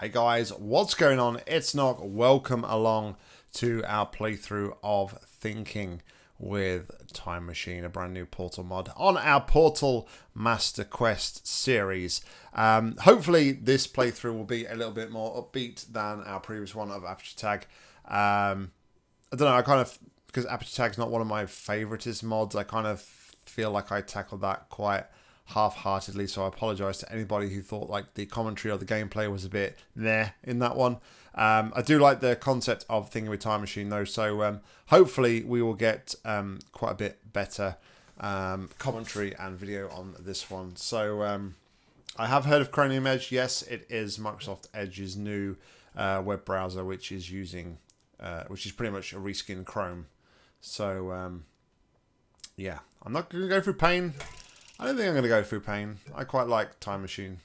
Hey guys, what's going on? It's Nog. Welcome along to our playthrough of Thinking with Time Machine, a brand new Portal mod on our Portal Master Quest series. Um, hopefully this playthrough will be a little bit more upbeat than our previous one of Aperture Tag. Um, I don't know, I kind of, because Aperture Tag's not one of my favoritist mods, I kind of feel like I tackled that quite half-heartedly so I apologize to anybody who thought like the commentary or the gameplay was a bit there in that one. Um, I do like the concept of Thinking with Time Machine though so um, hopefully we will get um, quite a bit better um, commentary and video on this one. So um, I have heard of Chromium Edge. Yes it is Microsoft Edge's new uh, web browser which is using uh, which is pretty much a reskin Chrome. So um, yeah I'm not going to go through pain I don't think I'm going to go through pain. I quite like Time Machine.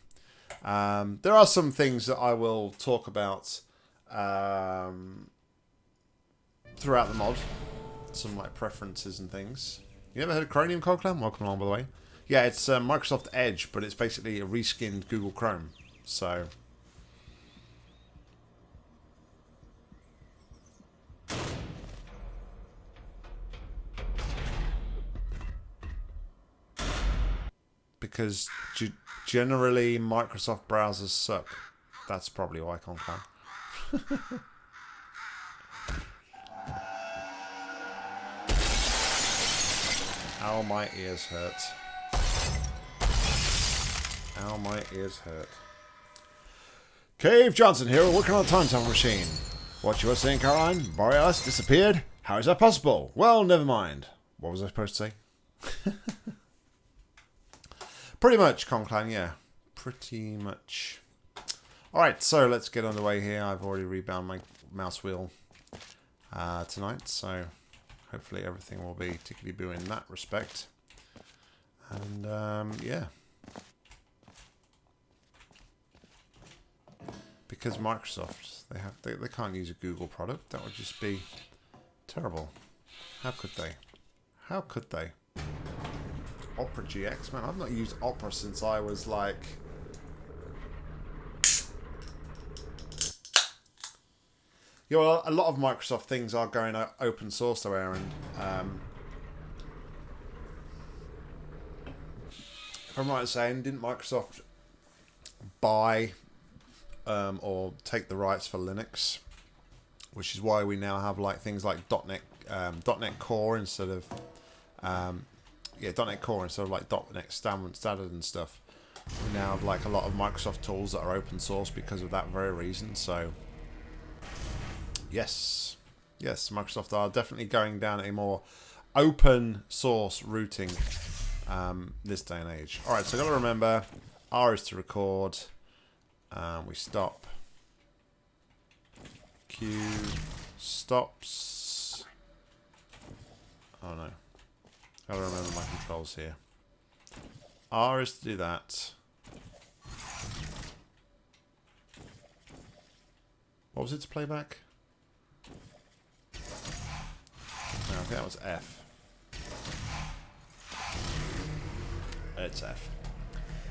Um, there are some things that I will talk about um, throughout the mod. Some like preferences and things. You ever heard of Chromium Coglam? Welcome along, by the way. Yeah, it's uh, Microsoft Edge, but it's basically a reskinned Google Chrome. So because generally Microsoft browsers suck. That's probably why I can't. Ow, my ears hurt. Ow, my ears hurt. Cave Johnson here, working on a time travel machine. What you were saying, Caroline? Borealis disappeared? How is that possible? Well, never mind. What was I supposed to say? Pretty much, Conclan, yeah. Pretty much. Alright, so let's get underway here. I've already rebound my mouse wheel uh, tonight, so hopefully everything will be tickety-boo in that respect. And, um, yeah. Because Microsoft, they have they, they can't use a Google product. That would just be terrible. How could they? How could they? Opera GX, man. I've not used Opera since I was like... Know, a lot of Microsoft things are going open source though, Aaron. Um, if I'm right in saying, didn't Microsoft buy um, or take the rights for Linux? Which is why we now have like things like .NET, um, .NET Core instead of um, yeah, .NET Core instead of like .NET Standard and stuff. We now have like a lot of Microsoft tools that are open source because of that very reason. So, yes, yes, Microsoft are definitely going down a more open source routing um, this day and age. All right, so got to remember, R is to record. Um, we stop. Q stops. Oh no. Gotta remember my controls here. R is to do that. What was it to play back? No, I think that was F. It's F.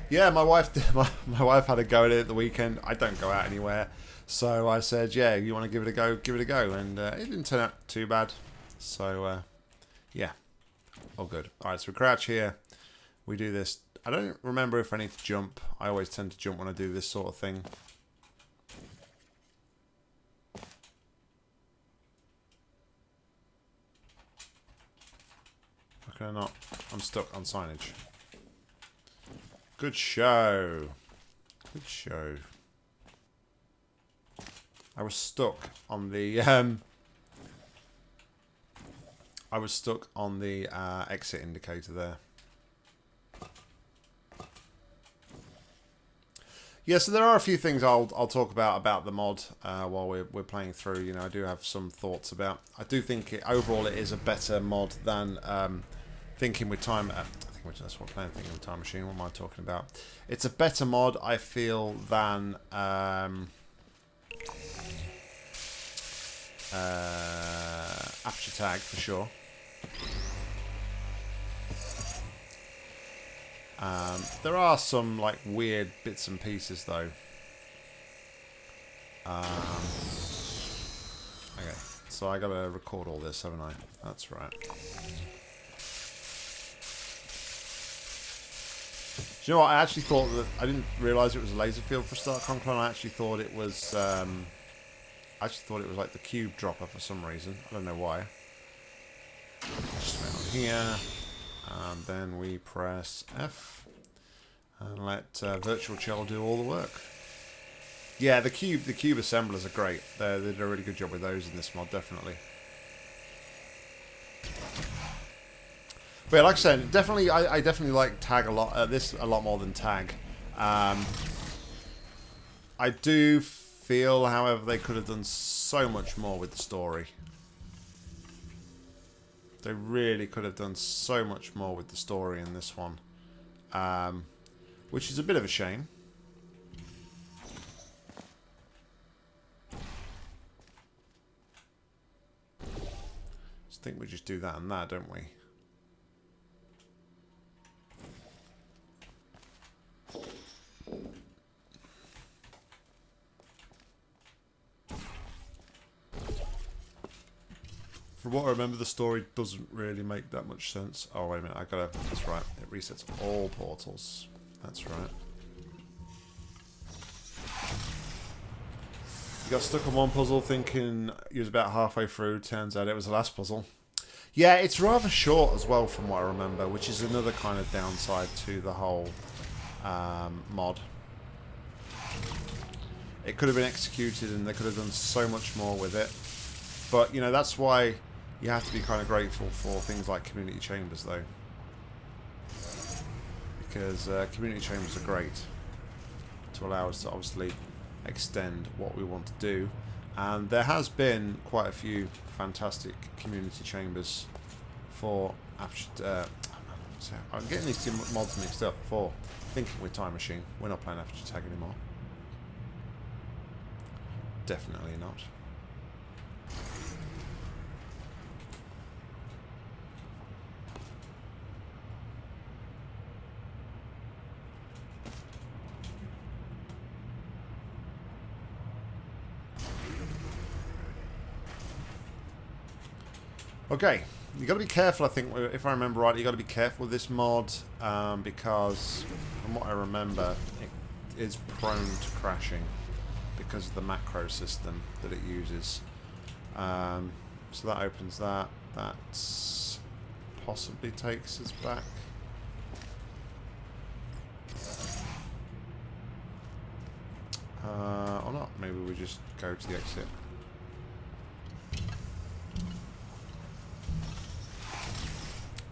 Yeah, my wife my, my wife had a go at it at the weekend. I don't go out anywhere. So I said, yeah, you want to give it a go, give it a go. And uh, it didn't turn out too bad. So, uh, yeah. Oh, good. All right, so we crouch here. We do this. I don't remember if I need to jump. I always tend to jump when I do this sort of thing. How can I not? I'm stuck on signage. Good show. Good show. I was stuck on the um, I was stuck on the uh, exit indicator there. Yeah, so there are a few things I'll I'll talk about about the mod uh, while we're we're playing through. You know, I do have some thoughts about. I do think it, overall it is a better mod than um, thinking with time. Uh, I think that's what playing thinking with time machine. What am I talking about? It's a better mod, I feel, than. Um, uh, Tag for sure. Um, there are some like weird bits and pieces though. Um, okay, so I gotta record all this, haven't I? That's right. Do you know what? I actually thought that I didn't realise it was a laser field for Start Conclone. I actually thought it was. Um, I actually thought it was like the cube dropper for some reason. I don't know why. Just went here, and then we press F and let uh, virtual Chell do all the work. Yeah, the cube the cube assemblers are great. They're, they did a really good job with those in this mod, definitely. But yeah, like I said, definitely, I, I definitely like tag a lot. Uh, this a lot more than tag. Um, I do feel, however, they could have done so much more with the story. They really could have done so much more with the story in this one. Um, which is a bit of a shame. I think we just do that and that, don't we? From what I remember, the story doesn't really make that much sense. Oh, wait a minute. I gotta... That's right. It resets all portals. That's right. You got stuck on one puzzle thinking you was about halfway through. Turns out it was the last puzzle. Yeah, it's rather short as well from what I remember, which is another kind of downside to the whole um, mod. It could have been executed and they could have done so much more with it. But, you know, that's why you have to be kind of grateful for things like community chambers, though. Because uh, community chambers are great to allow us to obviously extend what we want to do. And there has been quite a few fantastic community chambers for. Uh, I'm getting these two mods mixed up. For thinking with Time Machine, we're not playing Aperture Tag anymore. Definitely not. Okay, you got to be careful. I think, if I remember right, you got to be careful with this mod um, because, from what I remember, it is prone to crashing because of the macro system that it uses. Um, so that opens that. That possibly takes us back. Uh, or not. Maybe we just go to the exit.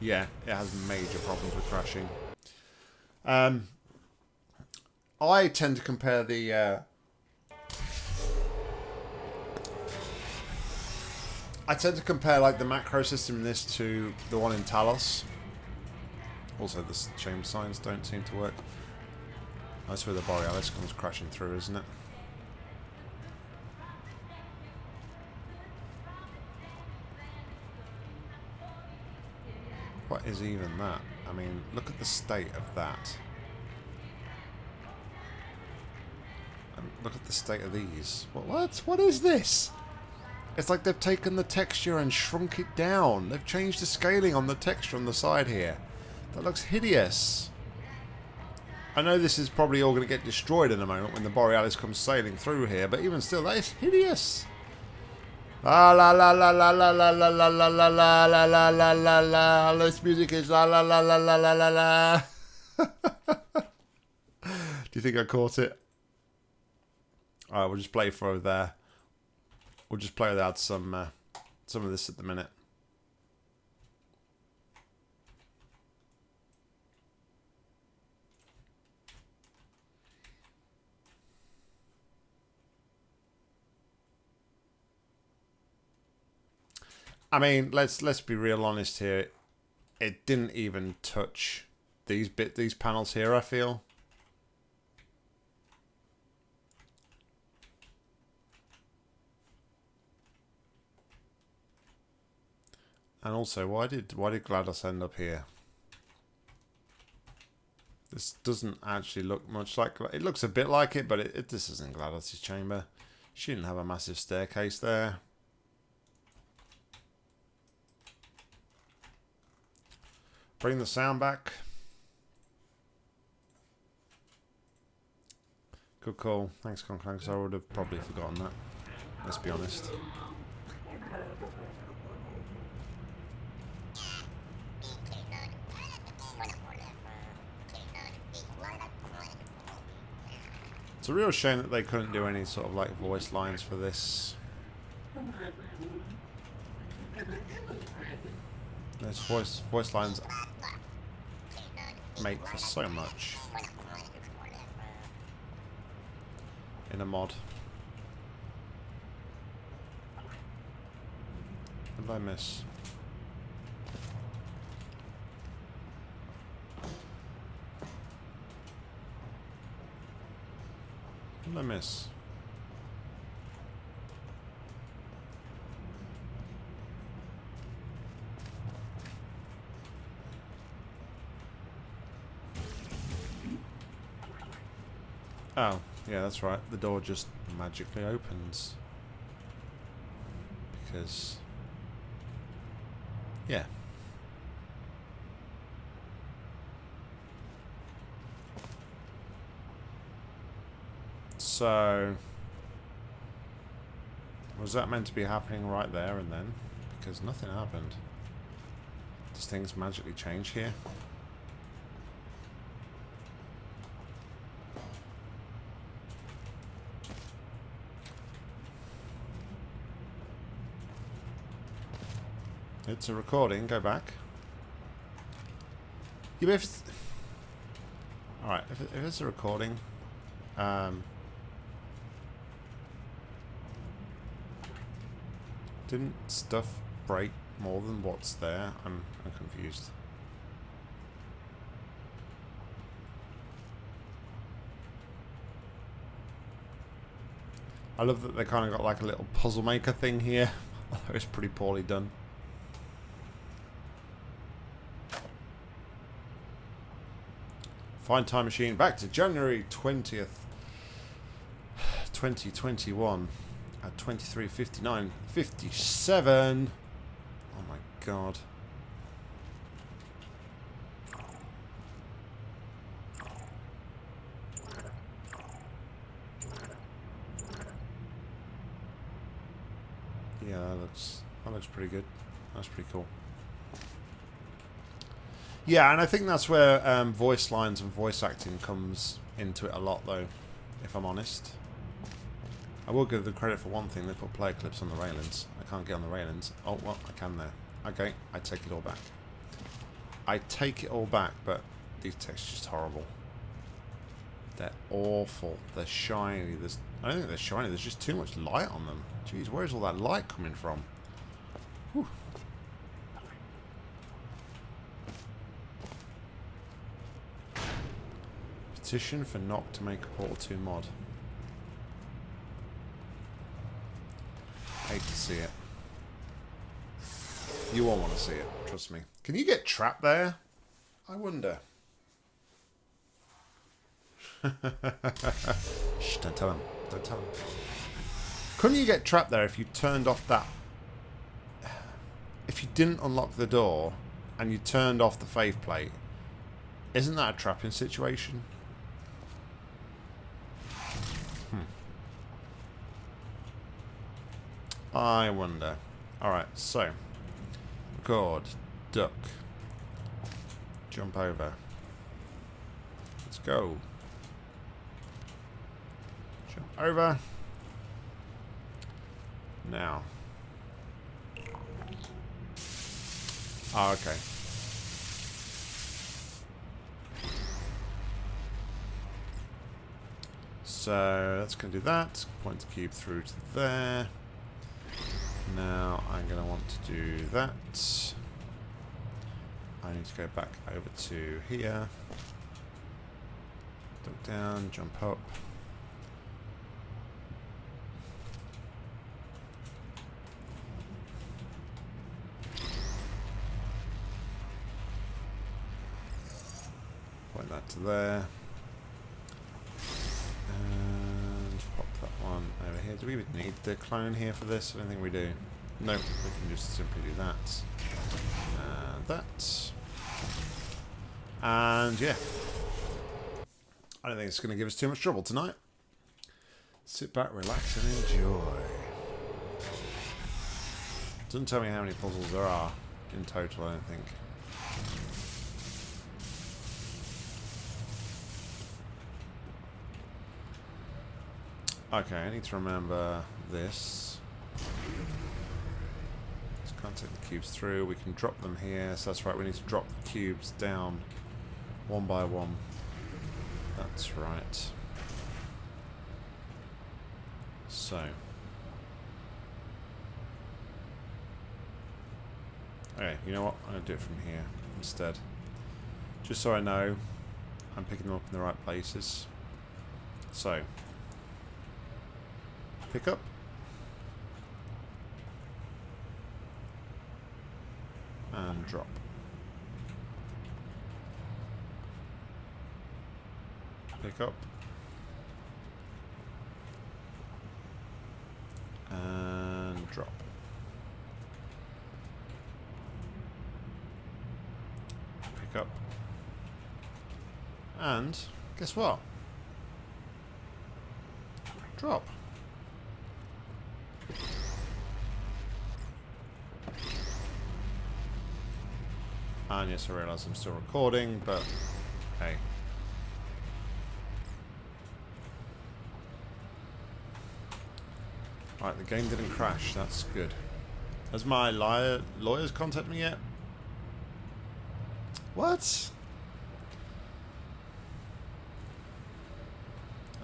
Yeah, it has major problems with crashing. Um, I tend to compare the... Uh, I tend to compare like the macro system in this to the one in Talos. Also, the chamber signs don't seem to work. That's where the Borealis comes crashing through, isn't it? What is even that? I mean, look at the state of that. And look at the state of these. What? What, what is this? It's like they've taken the texture and shrunk it down. They've changed the scaling on the texture on the side here. That looks hideous. I know this is probably all going to get destroyed in a moment when the Borealis comes sailing through here, but even still, that is hideous. La la la la la la la la la la la la la la la la la music is la la la la la la la la Do you think I caught it? Alright, we'll just play for there. We'll just play without some uh, some of this at the minute. I mean, let's let's be real honest here. It didn't even touch these bit these panels here. I feel. And also, why did why did GLaDOS end up here? This doesn't actually look much like it looks a bit like it, but it, it this isn't GLaDOS's chamber. She didn't have a massive staircase there. Bring the sound back. Good call. Thanks, Conclanks. I would have probably forgotten that. Let's be honest. It's a real shame that they couldn't do any sort of like voice lines for this. Those voice voice lines make for so much in a mod. What did I miss? What did I miss? Oh, yeah, that's right. The door just magically opens. Because... Yeah. So... Was that meant to be happening right there and then? Because nothing happened. Does things magically change here? It's a recording. Go back. Yeah, if it's... Alright, if, if it's a recording... Um, didn't stuff break more than what's there? I'm, I'm confused. I love that they kind of got like a little puzzle maker thing here. it's pretty poorly done. Find Time Machine back to January 20th, 2021 at 23.59, 57. Oh my god. Yeah, that looks that looks pretty good. That's pretty cool. Yeah, and I think that's where um, voice lines and voice acting comes into it a lot, though, if I'm honest. I will give them credit for one thing. They put player clips on the railings. I can't get on the railings. Oh, well, I can there. Okay, I take it all back. I take it all back, but these textures just horrible. They're awful. They're shiny. There's, I don't think they're shiny. There's just too much light on them. Jeez, where's all that light coming from? Whew. Petition for Nog to make a Portal 2 mod. Hate to see it. You won't want to see it, trust me. Can you get trapped there? I wonder. Shh, don't tell him. Don't tell him. Couldn't you get trapped there if you turned off that... If you didn't unlock the door and you turned off the faith plate, isn't that a trapping situation? I wonder. Alright, so. Record. Duck. Jump over. Let's go. Jump over. Now. Oh, okay. So that's going to do that. Point the cube through to there. Now I'm going to want to do that. I need to go back over to here. Duck down, jump up. Point that to there. And pop that one over here do we need the clone here for this? I don't think we do. No, we can just simply do that. And that. And yeah. I don't think it's going to give us too much trouble tonight. Sit back, relax, and enjoy. Doesn't tell me how many puzzles there are in total, I don't think. Okay, I need to remember this. Can't take the cubes through. We can drop them here. So that's right, we need to drop the cubes down one by one. That's right. So. Okay, you know what? I'm going to do it from here instead. Just so I know I'm picking them up in the right places. So. Pick up. And drop. Pick up. And drop. Pick up. And guess what? Drop. I realise I'm still recording, but hey. Right, the game didn't crash. That's good. Has my liar, lawyers contacted me yet? What?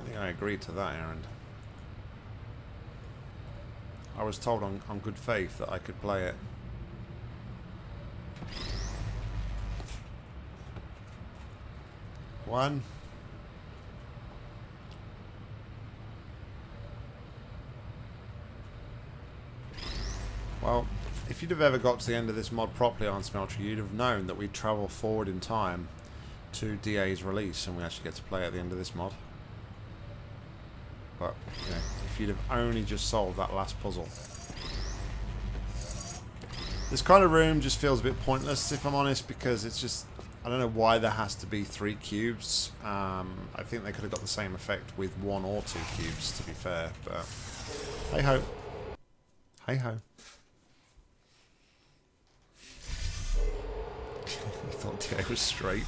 I think I agreed to that errand. I was told on, on good faith that I could play it. One. Well, if you'd have ever got to the end of this mod properly on Smeltery, you'd have known that we travel forward in time to DA's release and we actually get to play at the end of this mod. But, you know, if you'd have only just solved that last puzzle. This kind of room just feels a bit pointless, if I'm honest, because it's just... I don't know why there has to be three cubes. Um, I think they could have got the same effect with one or two cubes, to be fair. But, hey-ho. Hey-ho. I thought DA was straight.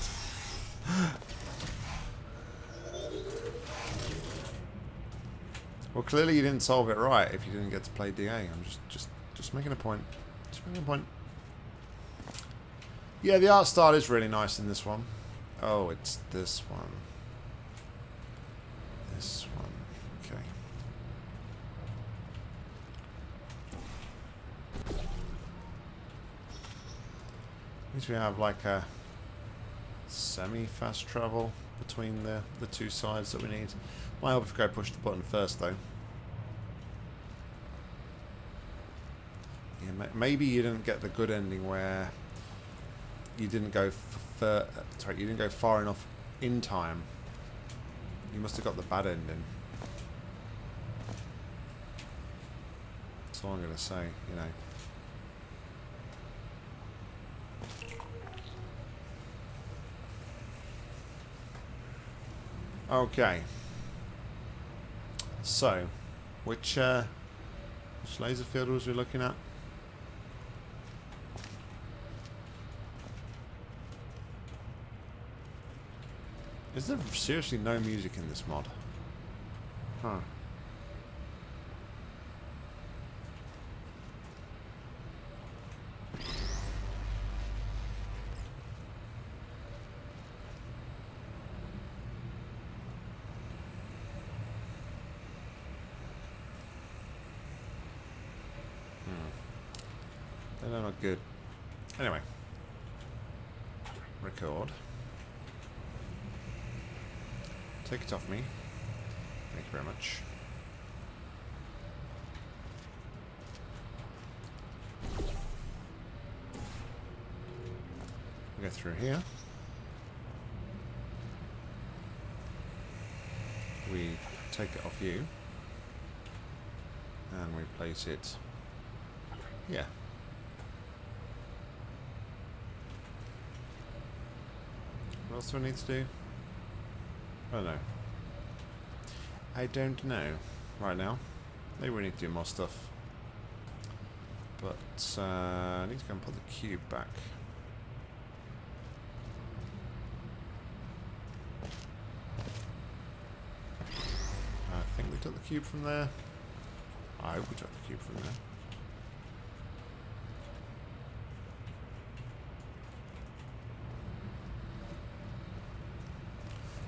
well, clearly you didn't solve it right if you didn't get to play DA. I'm just, just, just making a point. Just making a point. Yeah, the art style is really nice in this one. Oh, it's this one. This one. Okay. Means we have like a semi-fast travel between the, the two sides that we need. Might help if go push the button first though. Yeah, maybe you didn't get the good ending where you didn't go sorry, you didn't go far enough in time. You must have got the bad ending. That's all I'm gonna say, you know. Okay. So, which uh, which laser field was we looking at? Is there seriously no music in this mod? Huh. They're not good. Anyway. Record. Take it off me. Thank you very much. Go through here. We take it off you. And we place it here. What else do I need to do? I don't know. I don't know right now. Maybe we need to do more stuff. But uh, I need to go and put the cube back. I think we took the cube from there. I hope we took the cube from there.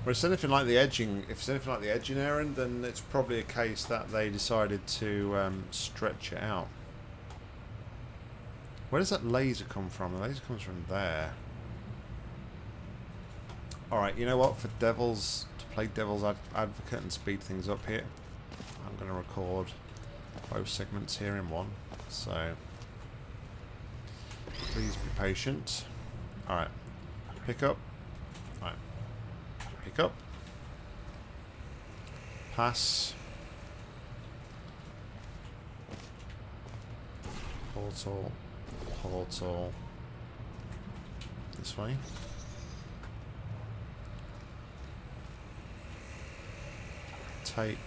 Well, it's anything like the edging. If it's anything like the edging errand, then it's probably a case that they decided to um, stretch it out. Where does that laser come from? The laser comes from there. Alright, you know what? For Devil's, to play Devil's ad Advocate and speed things up here, I'm going to record both segments here in one. So, please be patient. Alright, pick up. Up. Pass. Portal portal this way. Take,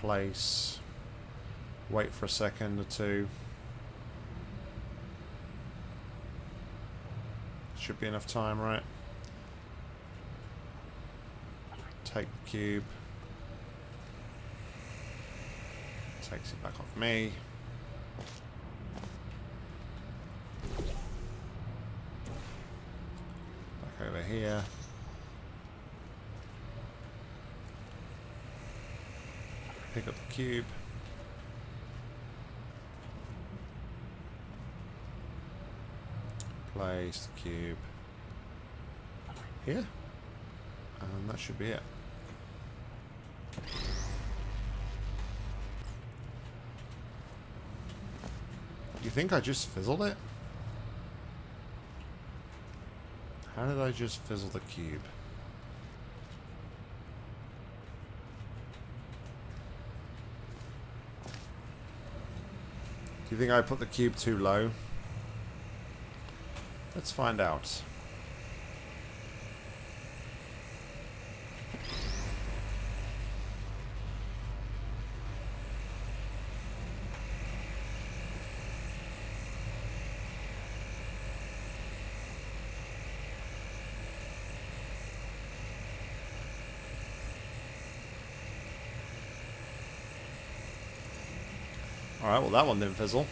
place, wait for a second or two. Should be enough time, right? Take the cube. Takes it back off me. Back over here. Pick up the cube. Place the cube here. And that should be it. You think I just fizzled it? How did I just fizzle the cube? Do you think I put the cube too low? Let's find out. Alright, well that one didn't fizzle.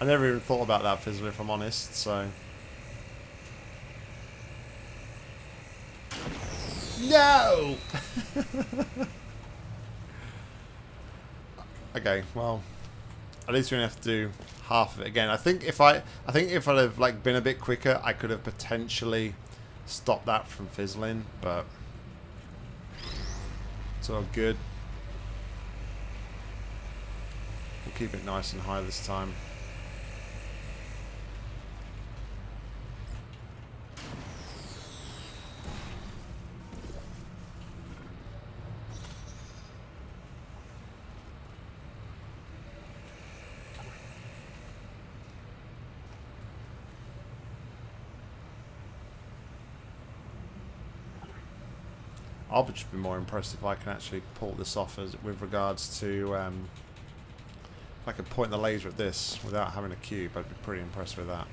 I never even thought about that fizzle if I'm honest, so... No! okay, well, at least we don't have to do half of it again. I think if I, I think if I'd have like been a bit quicker, I could have potentially stopped that from fizzling, but it's all good. We'll keep it nice and high this time. I'll just be more impressed if I can actually pull this off as with regards to um, if I could point the laser at this without having a cube. I'd be pretty impressed with that.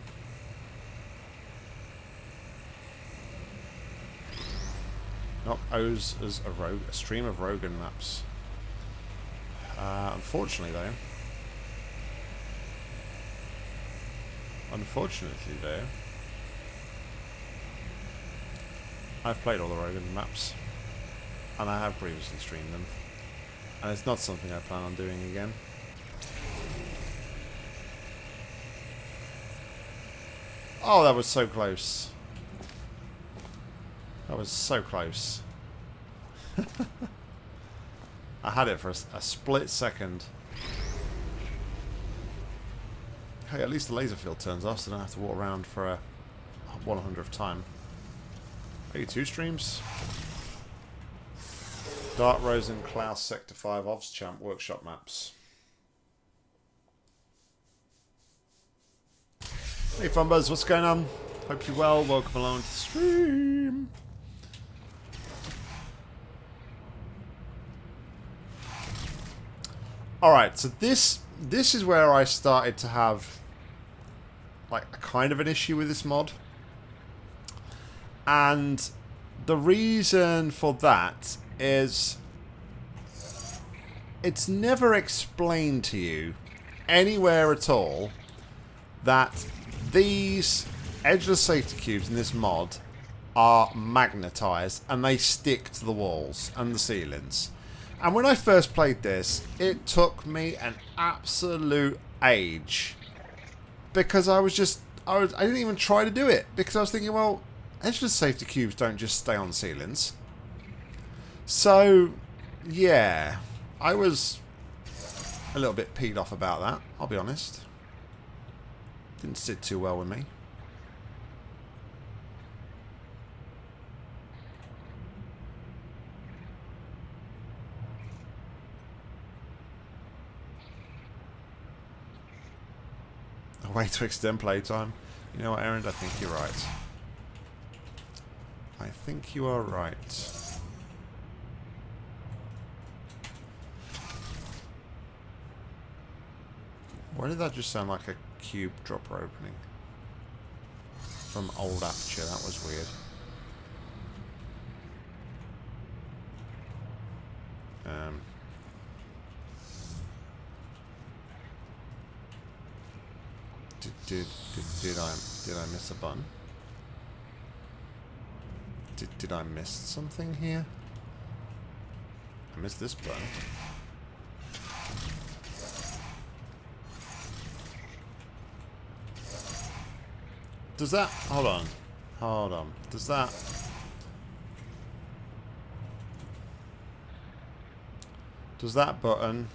Not O's as a, rogue, a stream of Rogan maps. Uh, unfortunately, though. Unfortunately, though. I've played all the Rogan maps and I have previously streamed them. And it's not something I plan on doing again. Oh, that was so close. That was so close. I had it for a, a, split second. Hey, at least the laser field turns off, so I don't have to walk around for a 100th time. Maybe two streams. Dark Rose and Klaus Sector 5 Ovs Champ Workshop Maps. Hey Funbuzz, what's going on? Hope you're well. Welcome along to the stream. Alright, so this this is where I started to have like a kind of an issue with this mod. And the reason for that is it's never explained to you anywhere at all that these edgeless safety cubes in this mod are magnetized and they stick to the walls and the ceilings. And when I first played this, it took me an absolute age because I was just I, was, I didn't even try to do it because I was thinking, well, edgeless safety cubes don't just stay on ceilings. So, yeah, I was a little bit peed off about that, I'll be honest. Didn't sit too well with me. A way to extend playtime. You know what, Aaron? I think you're right. I think you are right. Why did that just sound like a cube dropper opening? From old Aperture, that was weird. Um, did, did, did, did I did I miss a button? Did, did I miss something here? I missed this button. Does that... Hold on. Hold on. Does that... Does that button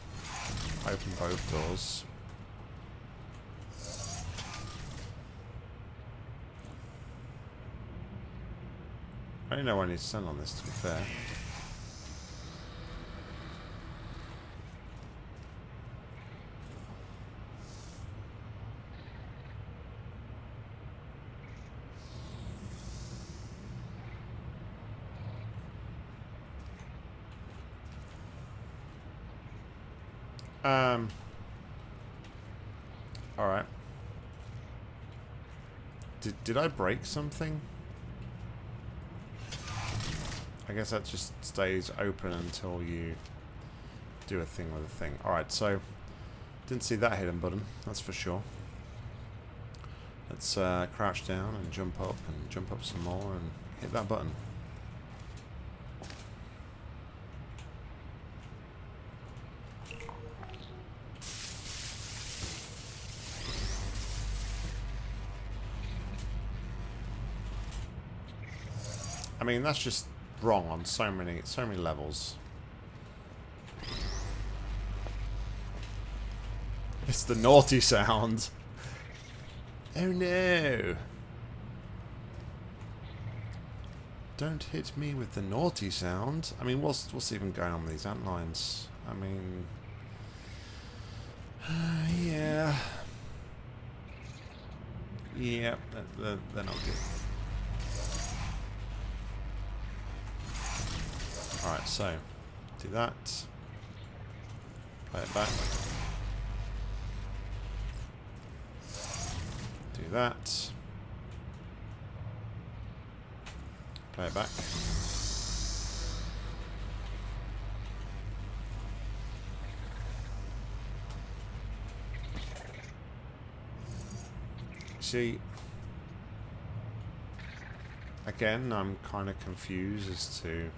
open both doors? I don't know need to stand on this, to be fair. Um. All right. Did I break something? I guess that just stays open until you do a thing with a thing. Alright, so didn't see that hidden button, that's for sure. Let's uh, crouch down and jump up and jump up some more and hit that button. I mean, that's just wrong on so many, so many levels. It's the naughty sound. Oh no. Don't hit me with the naughty sound. I mean, what's what's even going on with these ant lines? I mean, uh, yeah, yeah, they're, they're not good. Alright, so do that. Play it back. Do that. Play it back. See, again, I'm kind of confused as to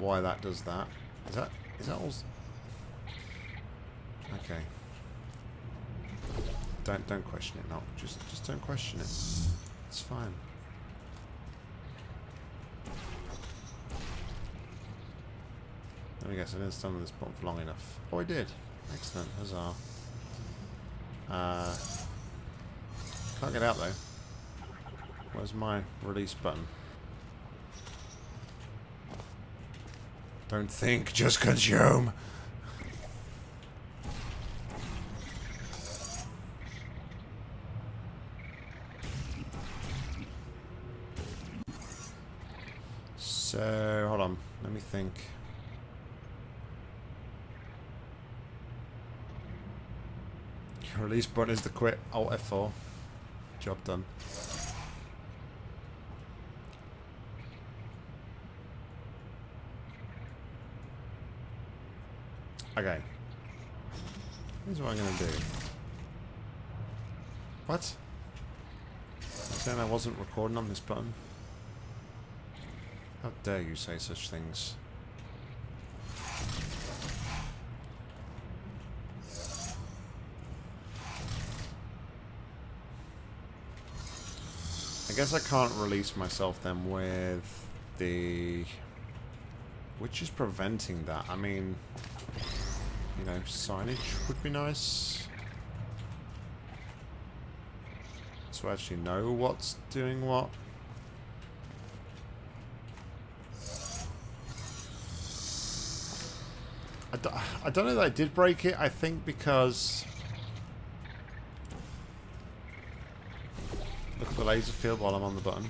why that does that. Is that is that all? Okay. Don't don't question it. Not just just don't question it. It's fine. Let me guess. I didn't stand on this button for long enough. Oh, I did. Excellent. Huzzah. Uh, can't get out though. Where's my release button? Don't think, just consume. So, hold on. Let me think. Release button is the quit. Alt F4. Job done. Okay. Here's what I'm gonna do. What? saying I wasn't recording on this button? How dare you say such things? I guess I can't release myself then with the... Which is preventing that? I mean... You know, signage would be nice. To actually know what's doing what. I I don't know that I did break it. I think because... Look at the laser field while I'm on the button.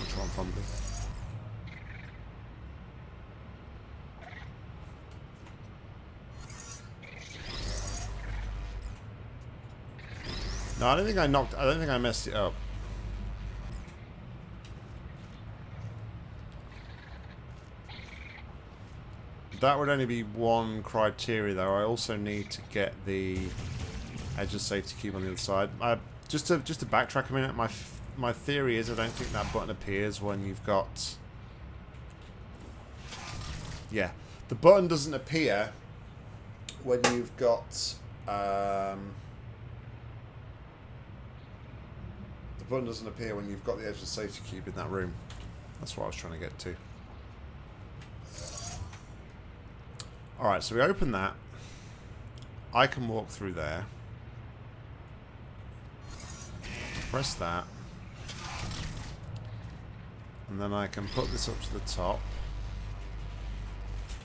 Which one from No, I don't think I knocked... I don't think I messed it up. That would only be one criteria, though. I also need to get the Edgeless Safety Cube on the other side. I, just to just to backtrack a minute, my my theory is I don't think that button appears when you've got. Yeah, the button doesn't appear when you've got. Um, the button doesn't appear when you've got the Edgeless Safety Cube in that room. That's what I was trying to get to. Alright, so we open that. I can walk through there. Press that. And then I can put this up to the top.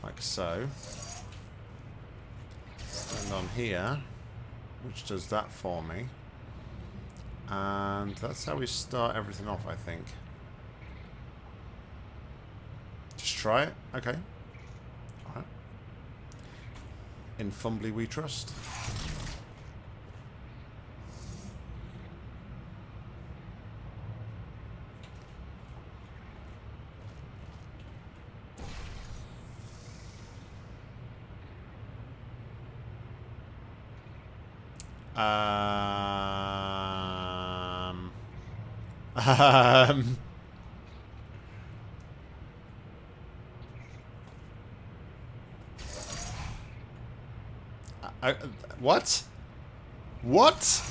Like so. Stand on here. Which does that for me. And that's how we start everything off, I think. Just try it? Okay. Alright. In Fumbly we trust. Um, um, I, what? What?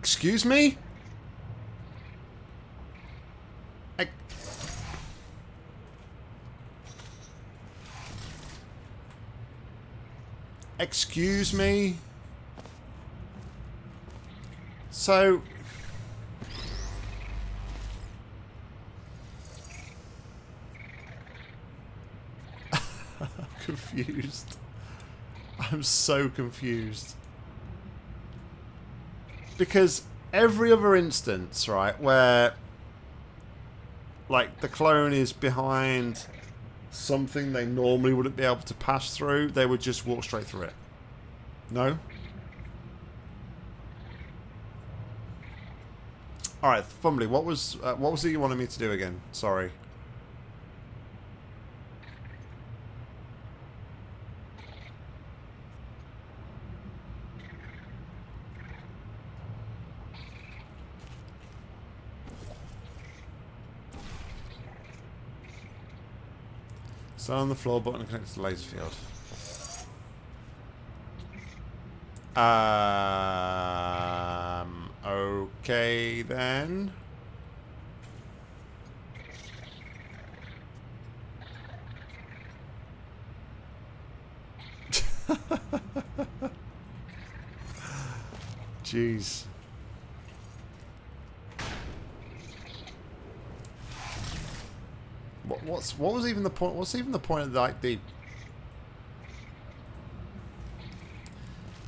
Excuse me? Excuse me? So... confused. I'm so confused. Because every other instance, right, where like the clone is behind something they normally wouldn't be able to pass through, they would just walk straight through it. No? Alright, Fumbly, what was uh, what was it you wanted me to do again? Sorry. So on the floor button connects to the laser field. Um, okay then. Jeez. Even the point? What's even the point of like the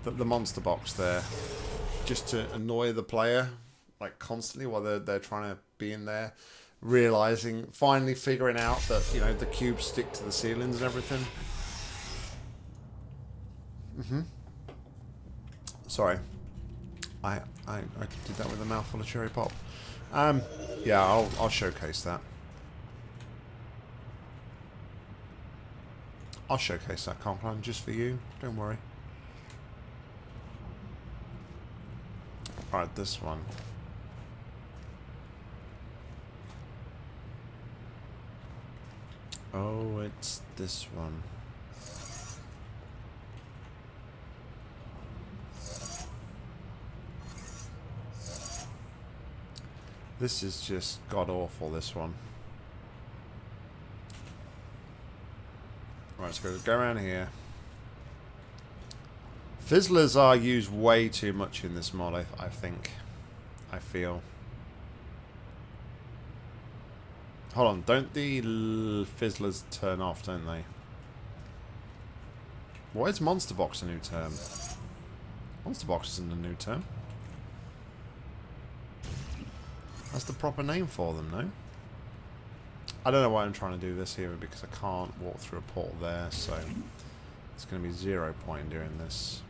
the, the monster box there? Just to annoy the player, like constantly while they're they're trying to be in there, realizing, finally figuring out that you know the cubes stick to the ceilings and everything. Mm-hmm. Sorry. I, I I did that with a mouthful of cherry pop. Um, yeah, I'll I'll showcase that. I'll showcase that Conklin just for you. Don't worry. Alright, this one. Oh, it's this one. This is just god-awful, this one. Right, go around here. Fizzlers are used way too much in this mod, I, I think. I feel. Hold on, don't the fizzlers turn off, don't they? Why is Monster Box a new term? Monster Box isn't a new term. That's the proper name for them, no? I don't know why I'm trying to do this here because I can't walk through a portal there, so it's going to be zero point in doing this.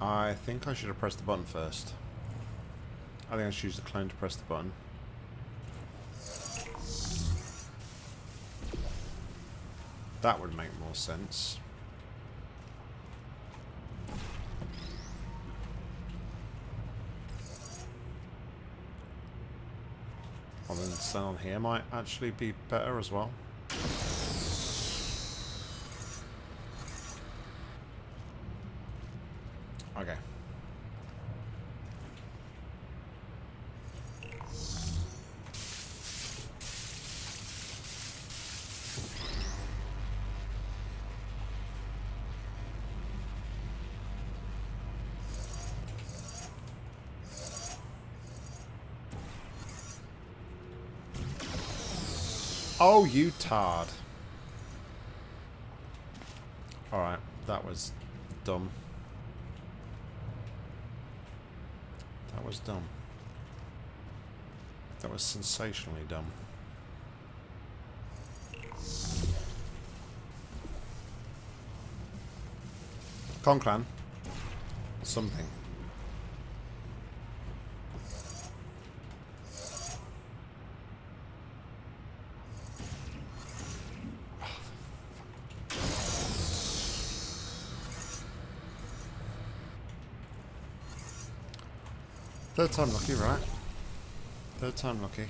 I think I should have pressed the button first. I think I should use the clone to press the button. That would make more sense. Well then on here might actually be better as well. Okay. Oh, you tard. Alright, that was dumb. That was dumb. That was sensationally dumb. Conclan. Something. Third time lucky, right? Third time lucky.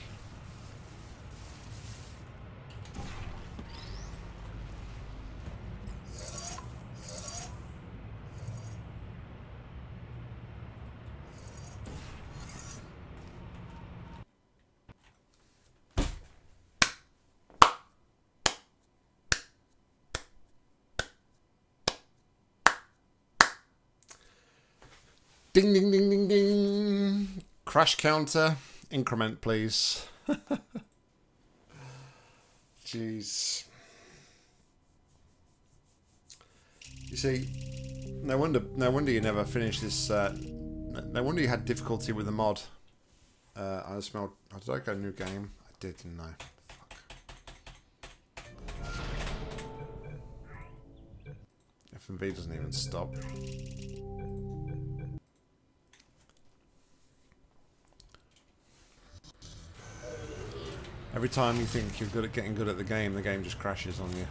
Crash counter. Increment, please. Jeez. You see, no wonder, no wonder you never finished this. Uh, no wonder you had difficulty with the mod. Uh, I smelled. Oh, did I go new game? I did, didn't I? Fuck. FMV doesn't even stop. Every time you think you're good at getting good at the game, the game just crashes on you.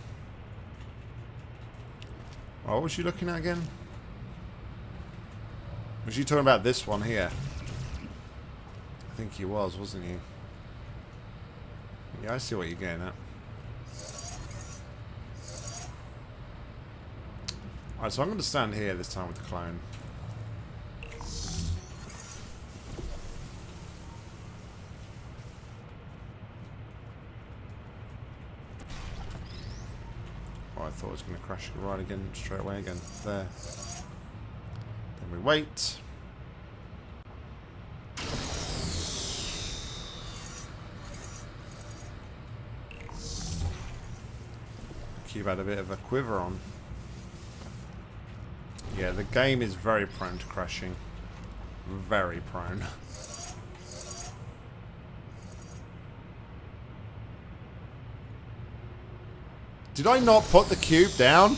what was you looking at again? Was you talking about this one here? I think he was, wasn't he? Yeah, I see what you're getting at. Alright, so I'm going to stand here this time with the clone. Was going to crash right again, straight away again. There. Then we wait. Cube had a bit of a quiver on. Yeah, the game is very prone to crashing. Very prone. Did I not put the cube down?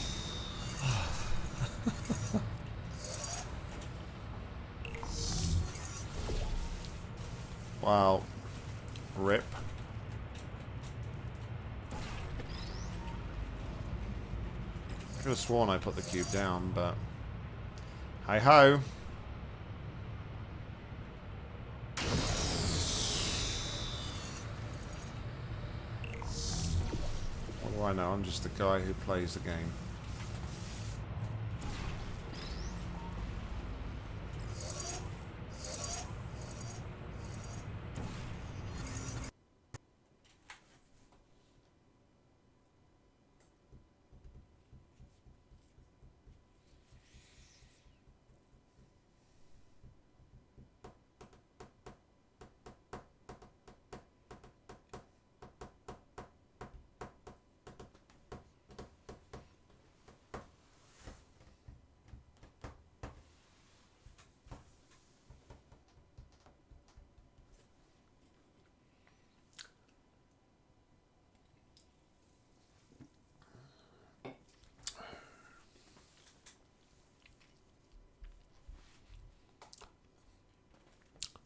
wow. Rip. I could have sworn I put the cube down, but... Hi ho. What do I know? I'm just the guy who plays the game.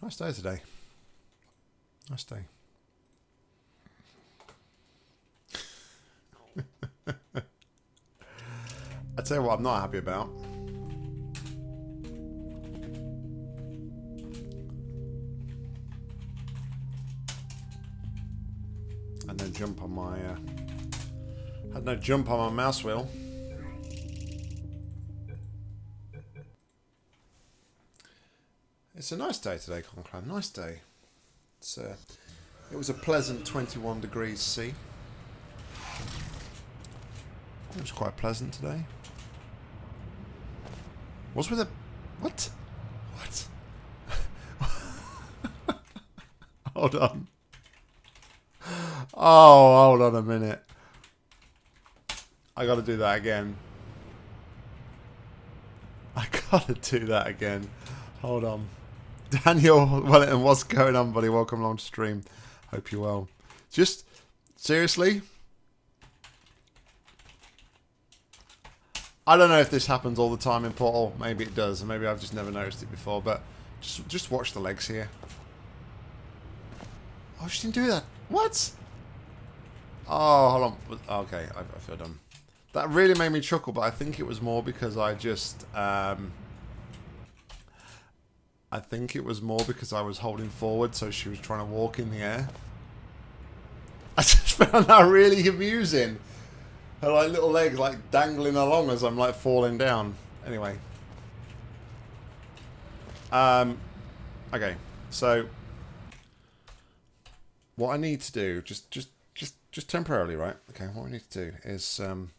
Nice day today. Nice day. I tell you what, I'm not happy about. And then jump on my. Uh, had no jump on my mouse wheel. It's a nice day today, Conclave. Nice day. It's uh, it was a pleasant 21 degrees C. It was quite pleasant today. What's with the... What? What? hold on. Oh, hold on a minute. I gotta do that again. I gotta do that again. Hold on. Daniel Wellington, what's going on, buddy? Welcome along to stream. Hope you're well. Just, seriously? I don't know if this happens all the time in Portal. Maybe it does, and maybe I've just never noticed it before, but just, just watch the legs here. Oh, she didn't do that. What? Oh, hold on. Okay, I, I feel dumb. That really made me chuckle, but I think it was more because I just... Um, I think it was more because I was holding forward, so she was trying to walk in the air. I just found that really amusing. Her like little legs like dangling along as I'm like falling down. Anyway. Um okay, so what I need to do, just just just just temporarily, right? Okay, what I need to do is um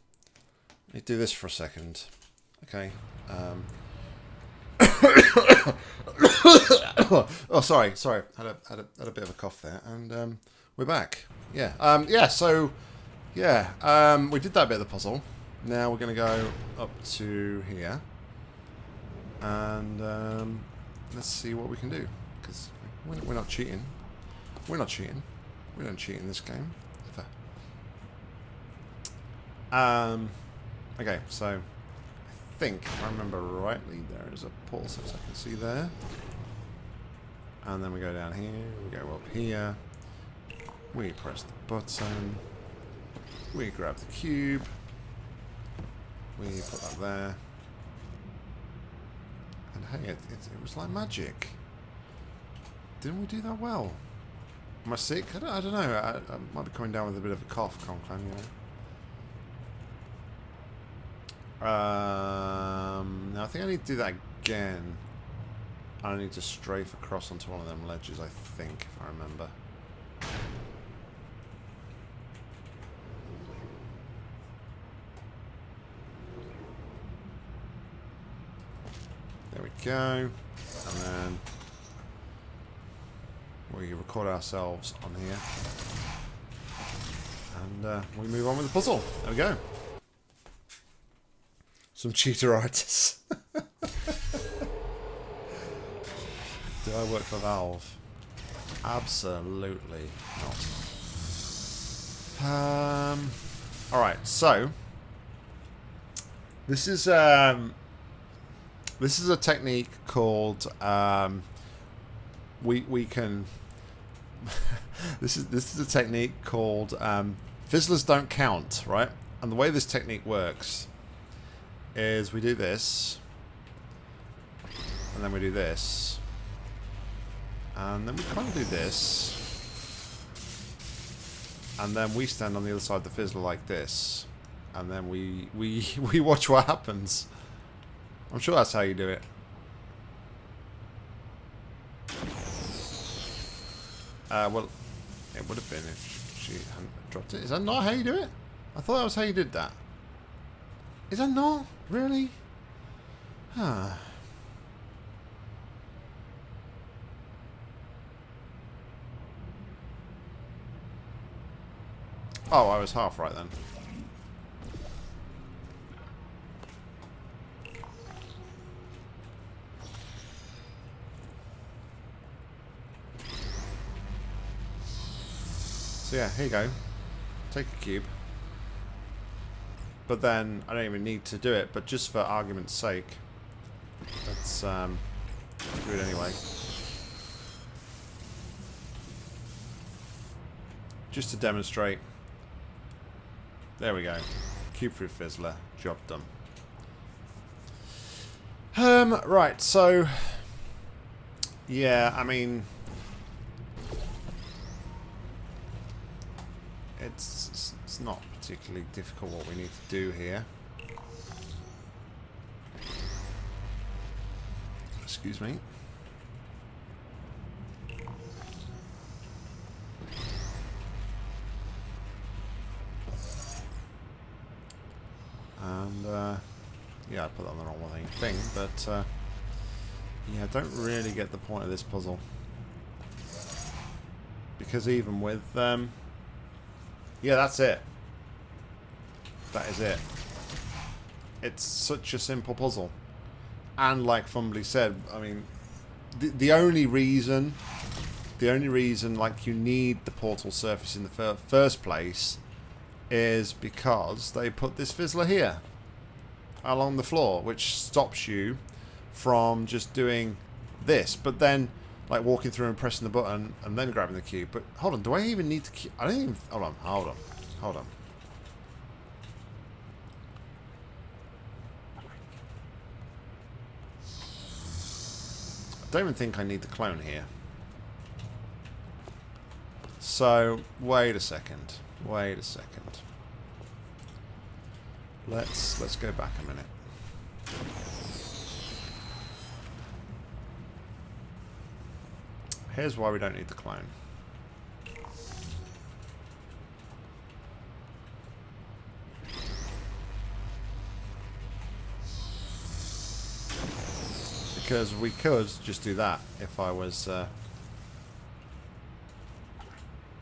I need do this for a second. Okay. Um oh, sorry, sorry. Had a, had a had a bit of a cough there, and um, we're back. Yeah, um, yeah. So, yeah, um, we did that bit of the puzzle. Now we're going to go up to here, and um, let's see what we can do. Because we're, we're not cheating. We're not cheating. We don't cheat in this game. Ever. Um. Okay, so think, I remember rightly, there is a pulse as I can see there. And then we go down here, we go up here, we press the button, we grab the cube, we put that there. And hey, it, it, it was like magic. Didn't we do that well? Am I sick? I don't, I don't know. I, I, might be coming down with a bit of a cough, Conclan, you know. Um, now I think I need to do that again. I need to strafe across onto one of them ledges, I think, if I remember. There we go. And then we record ourselves on here. And uh, we move on with the puzzle. There we go. Some cheateritis. Do I work for Valve? Absolutely not. Um, Alright, so this is um, this is a technique called um, we we can this is this is a technique called um, fizzlers don't count, right? And the way this technique works is we do this, and then we do this, and then we kind of do this, and then we stand on the other side of the fizzler like this, and then we we we watch what happens. I'm sure that's how you do it. Uh, well, it would have been if she hadn't dropped it. Is that not how you do it? I thought that was how you did that. Is that not? Really? Huh. Oh, I was half right then. So yeah, here you go. Take a cube. But then, I don't even need to do it, but just for argument's sake, let's um, do it anyway. Just to demonstrate. There we go. Cube through Fizzler. Job done. Um, right, so... Yeah, I mean... It's, it's not particularly difficult what we need to do here. Excuse me. And, uh, yeah, I put that on the wrong thing, but, uh, yeah, I don't really get the point of this puzzle. Because even with, um, yeah, that's it. That is it. It's such a simple puzzle. And like Fumbly said, I mean, the, the only reason, the only reason like you need the portal surface in the fir first place is because they put this fizzler here along the floor, which stops you from just doing this. But then, like walking through and pressing the button and then grabbing the cube. But hold on, do I even need to? I don't even. Hold on, hold on, hold on. Don't even think I need the clone here. So, wait a second. Wait a second. Let's let's go back a minute. Here's why we don't need the clone. Because we could just do that if I was uh,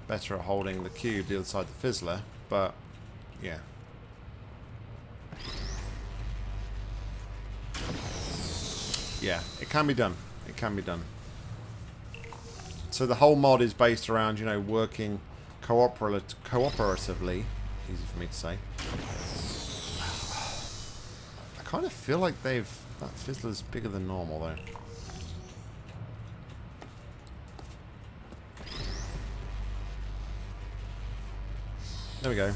better at holding the cube the other side of the fizzler, but yeah. Yeah, it can be done. It can be done. So the whole mod is based around, you know, working cooperat cooperatively. Easy for me to say. I kind of feel like they've... That fizzler's bigger than normal, though. There we go.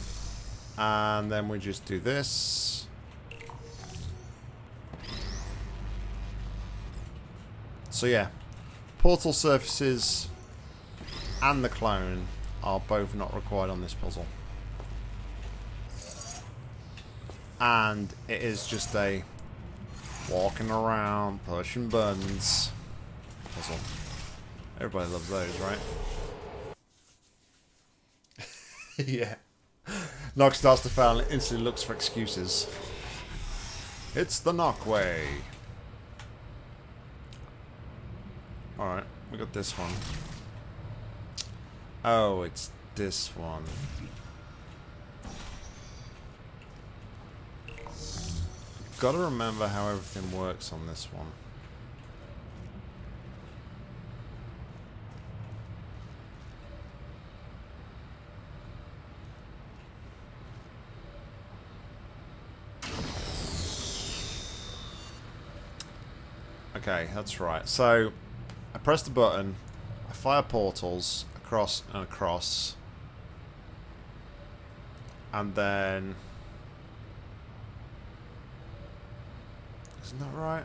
And then we just do this. So yeah, portal surfaces and the clone are both not required on this puzzle. And it is just a walking around, pushing buttons puzzle. Everybody loves those, right? yeah. Nog starts to fail and instantly looks for excuses. It's the Nog way. Alright, we got this one. Oh, it's this one. Gotta remember how everything works on this one. Okay, that's right. So, I press the button, I fire portals across and across, and then... Isn't that right?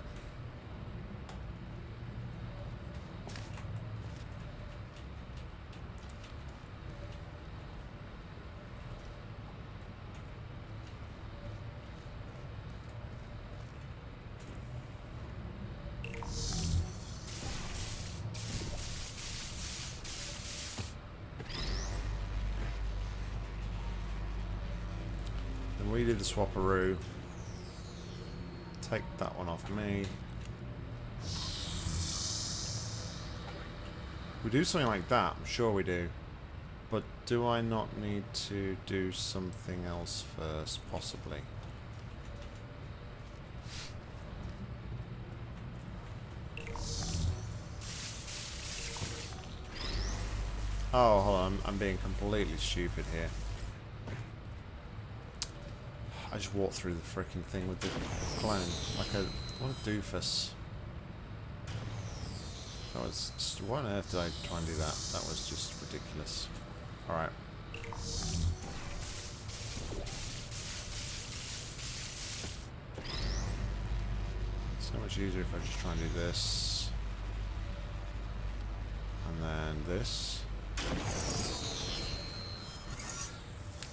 Then we do the swapperoo. Take that one off me. We do something like that, I'm sure we do. But do I not need to do something else first, possibly? Oh, hold on, I'm, I'm being completely stupid here. I just walked through the freaking thing with the clone. Like a... What a doofus. That was... Why on earth did I try and do that? That was just ridiculous. Alright. So much easier if I just try and do this. And then this.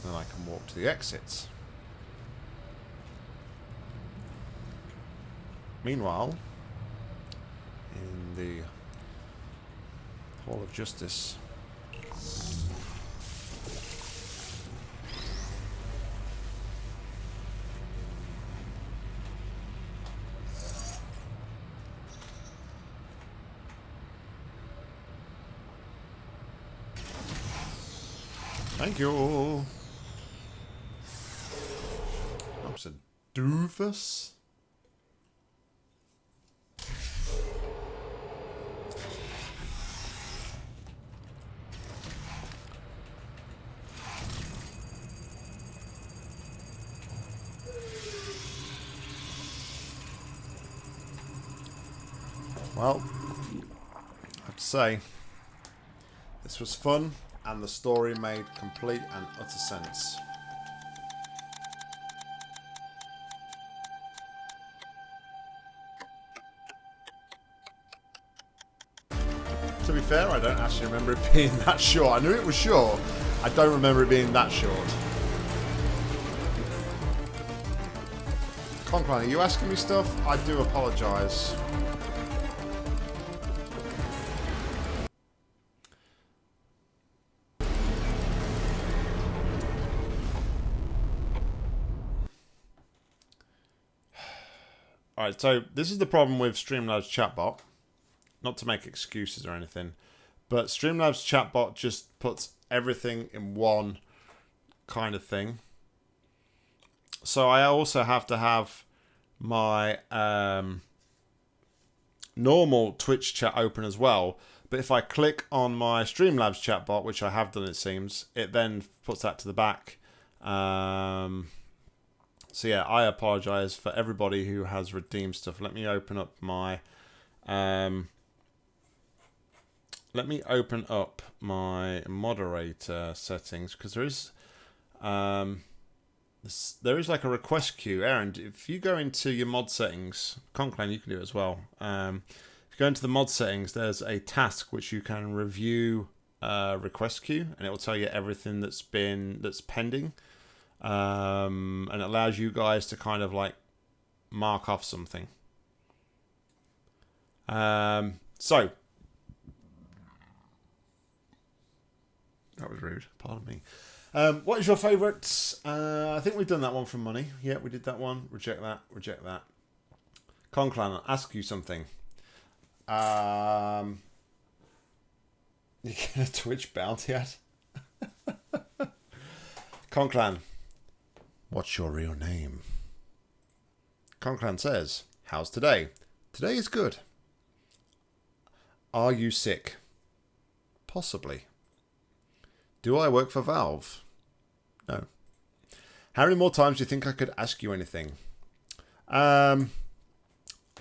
Then I can walk to the exits. Meanwhile, in the Hall of Justice, Thank you. That's a doofus. Well, I have to say, this was fun, and the story made complete and utter sense. To be fair, I don't actually remember it being that short. I knew it was short. I don't remember it being that short. Conclan, are you asking me stuff? I do apologise. Alright, so this is the problem with Streamlabs chatbot. Not to make excuses or anything, but Streamlabs chatbot just puts everything in one kind of thing. So I also have to have my um, normal Twitch chat open as well. But if I click on my Streamlabs chatbot, which I have done it seems, it then puts that to the back. Um, so yeah, I apologize for everybody who has redeemed stuff. Let me open up my um, let me open up my moderator settings because there is um, there is like a request queue. Aaron, if you go into your mod settings, Conclan, you can do it as well. Um, if you go into the mod settings, there's a task which you can review uh, request queue, and it will tell you everything that's been that's pending, um, and it allows you guys to kind of like mark off something. Um, so That was rude. Pardon me. Um, what is your favourite? Uh, I think we've done that one from money. Yeah, we did that one. Reject that. Reject that. Conclan, I'll ask you something. Um, You get a Twitch bounty at? Conclan, what's your real name? Conclan says, How's today? Today is good. Are you sick? Possibly. Do I work for Valve? No. How many more times do you think I could ask you anything? Um,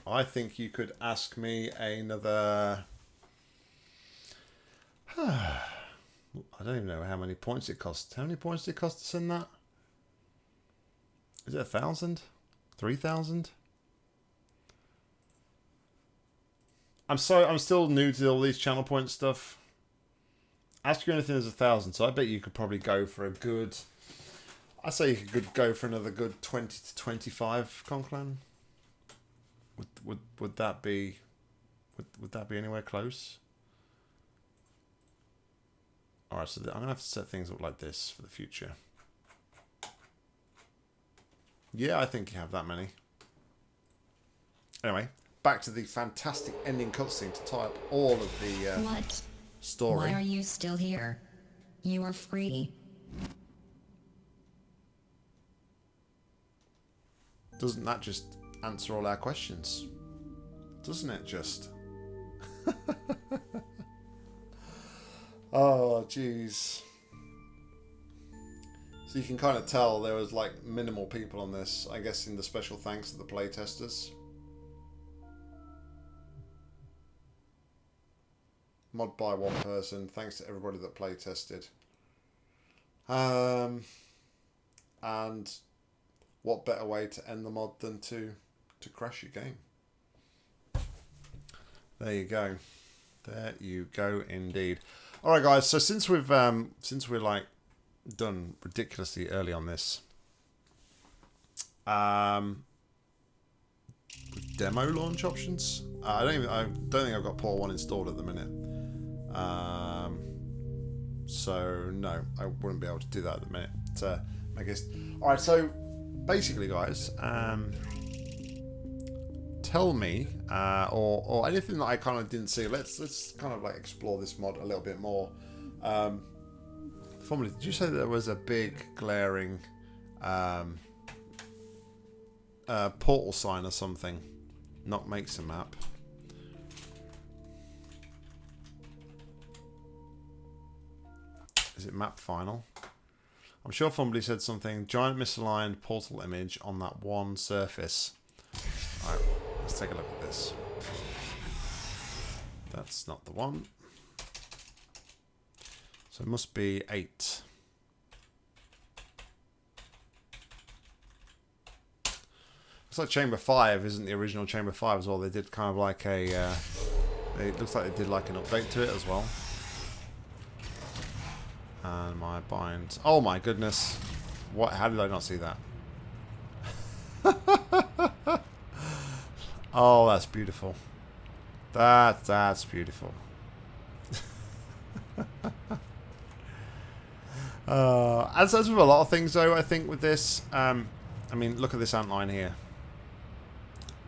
I think you could ask me another. I don't even know how many points it costs. How many points did it cost to send that? Is it a thousand? Three thousand? I'm sorry, I'm still new to all these channel point stuff. Ask you anything is a thousand, so I bet you could probably go for a good. I say you could go for another good twenty to twenty-five Conclan. Would would would that be? Would would that be anywhere close? All right, so I'm gonna have to set things up like this for the future. Yeah, I think you have that many. Anyway, back to the fantastic ending cutscene to tie up all of the uh, What? story. Why are you still here? You are free. Doesn't that just answer all our questions? Doesn't it just? oh, jeez. So you can kind of tell there was like minimal people on this. I guess in the special thanks to the playtesters. Mod by one person. Thanks to everybody that playtested. Um, and what better way to end the mod than to to crash your game? There you go. There you go indeed. All right guys, so since we've um since we're like done ridiculously early on this um demo launch options, uh, I don't even I don't think I've got Portal 1 installed at the minute. Um so no, I wouldn't be able to do that at the minute. Uh, I guess. All right, so basically, guys, um, tell me, uh, or or anything that I kind of didn't see. Let's let's kind of like explore this mod a little bit more. Um, Fumbly, did you say there was a big glaring um, uh, portal sign or something? Nog makes a map. Is it map final? I'm sure Fumbly said something. Giant misaligned portal image on that one surface. Alright, let's take a look at this. That's not the one. So it must be eight. Looks like Chamber 5 isn't the original Chamber 5 as well. They did kind of like a... Uh, it looks like they did like an update to it as well. And my bind... Oh my goodness. What? How did I not see that? oh, that's beautiful. That that's beautiful. uh, as as with a lot of things, though, I think with this, um, I mean, look at this ant line here.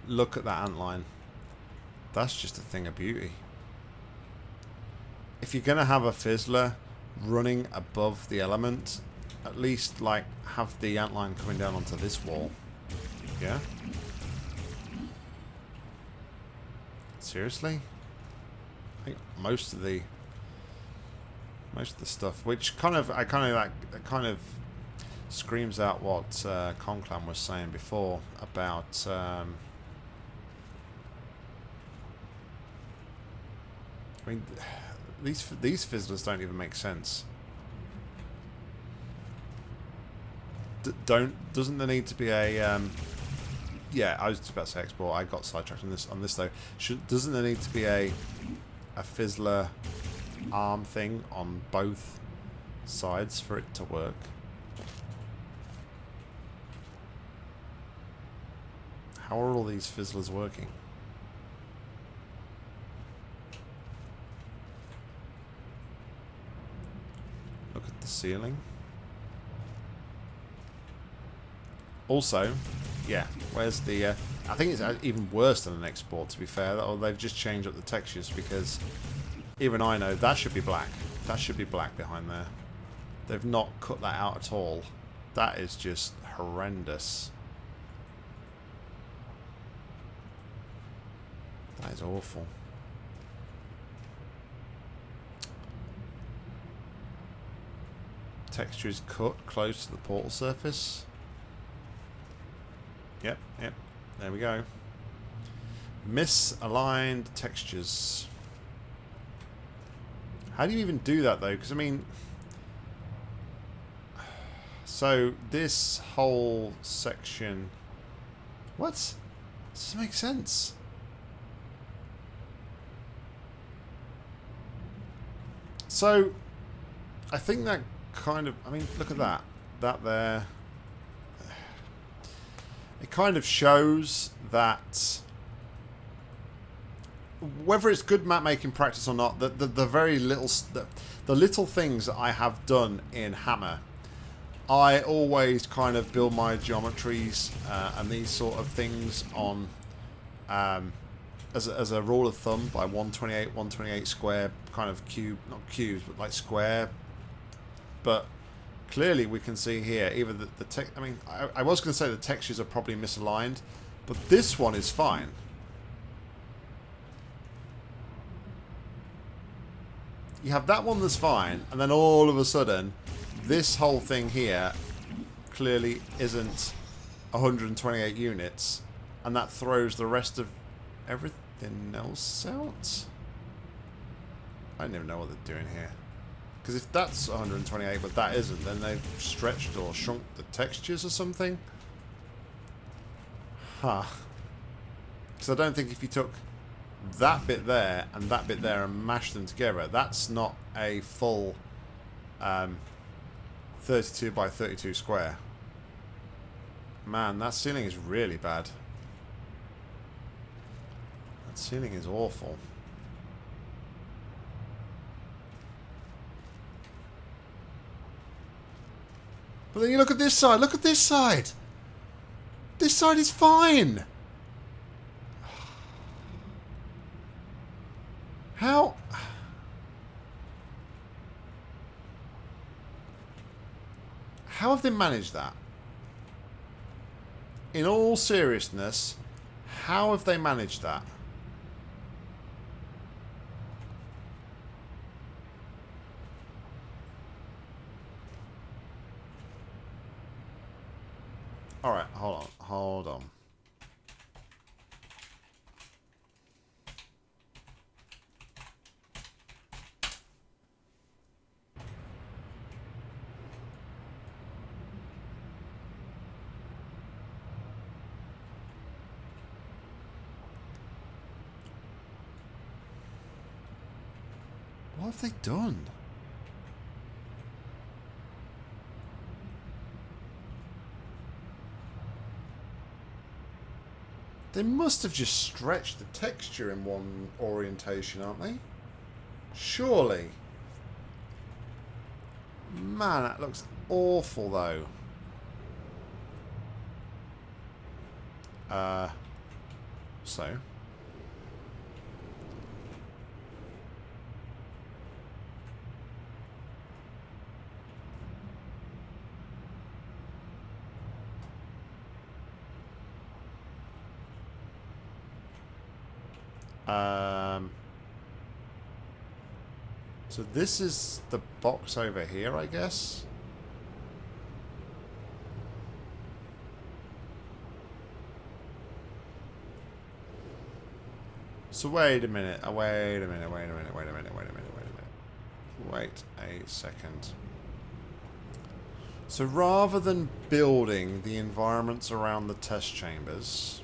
Look at that ant line. That's just a thing of beauty. If you're gonna have a fizzler running above the element, at least like have the antline coming down onto this wall. Yeah? Seriously? I think most of the most of the stuff, which kind of I kind of like kind of screams out what uh, Conclan was saying before about um, I mean these these fizzlers don't even make sense. D don't doesn't there need to be a um, yeah I was about to say export I got sidetracked on this on this though Should, doesn't there need to be a a fizzler arm thing on both sides for it to work how are all these fizzlers working Look at the ceiling. Also, yeah, where's the... Uh, I think it's even worse than an export, to be fair. Or they've just changed up the textures because Even I know that should be black. That should be black behind there. They've not cut that out at all. That is just horrendous. That is awful. Texture is cut close to the portal surface. Yep, yep. There we go. Misaligned textures. How do you even do that though? Because I mean, so this whole section, what? Does this make sense. So, I think that kind of, I mean, look at that. That there. It kind of shows that whether it's good map making practice or not, the, the, the very little, the, the little things that I have done in Hammer, I always kind of build my geometries uh, and these sort of things on, um, as, a, as a rule of thumb, by 128, 128 square kind of cube, not cubes, but like square. But clearly we can see here, either the, the tech, I mean, I, I was going to say the textures are probably misaligned, but this one is fine. You have that one that's fine, and then all of a sudden, this whole thing here clearly isn't 128 units, and that throws the rest of everything else out? I don't even know what they're doing here. Because if that's 128, but that isn't, then they've stretched or shrunk the textures or something? Huh. Because I don't think if you took that bit there and that bit there and mash them together, that's not a full um, 32 by 32 square. Man, that ceiling is really bad. That ceiling is awful. But then you look at this side. Look at this side. This side is fine. How... How have they managed that? In all seriousness, how have they managed that? Alright, hold on, hold on. What have they done? They must have just stretched the texture in one orientation, aren't they? Surely. Man, that looks awful, though. Uh, so... Um, so this is the box over here, I guess. So wait a minute, oh, wait a minute, wait a minute, wait a minute, wait a minute, wait a minute. Wait a second. So rather than building the environments around the test chambers,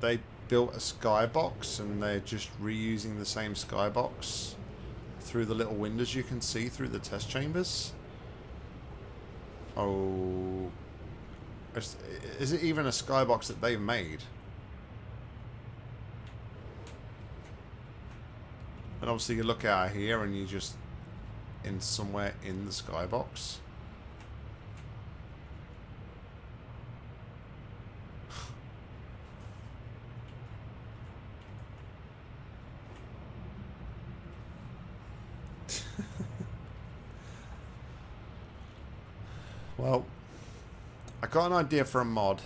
they built a skybox and they're just reusing the same skybox through the little windows you can see through the test chambers. Oh, is, is it even a skybox that they've made? And obviously you look out here and you just in somewhere in the skybox. Well, I got an idea for a mod.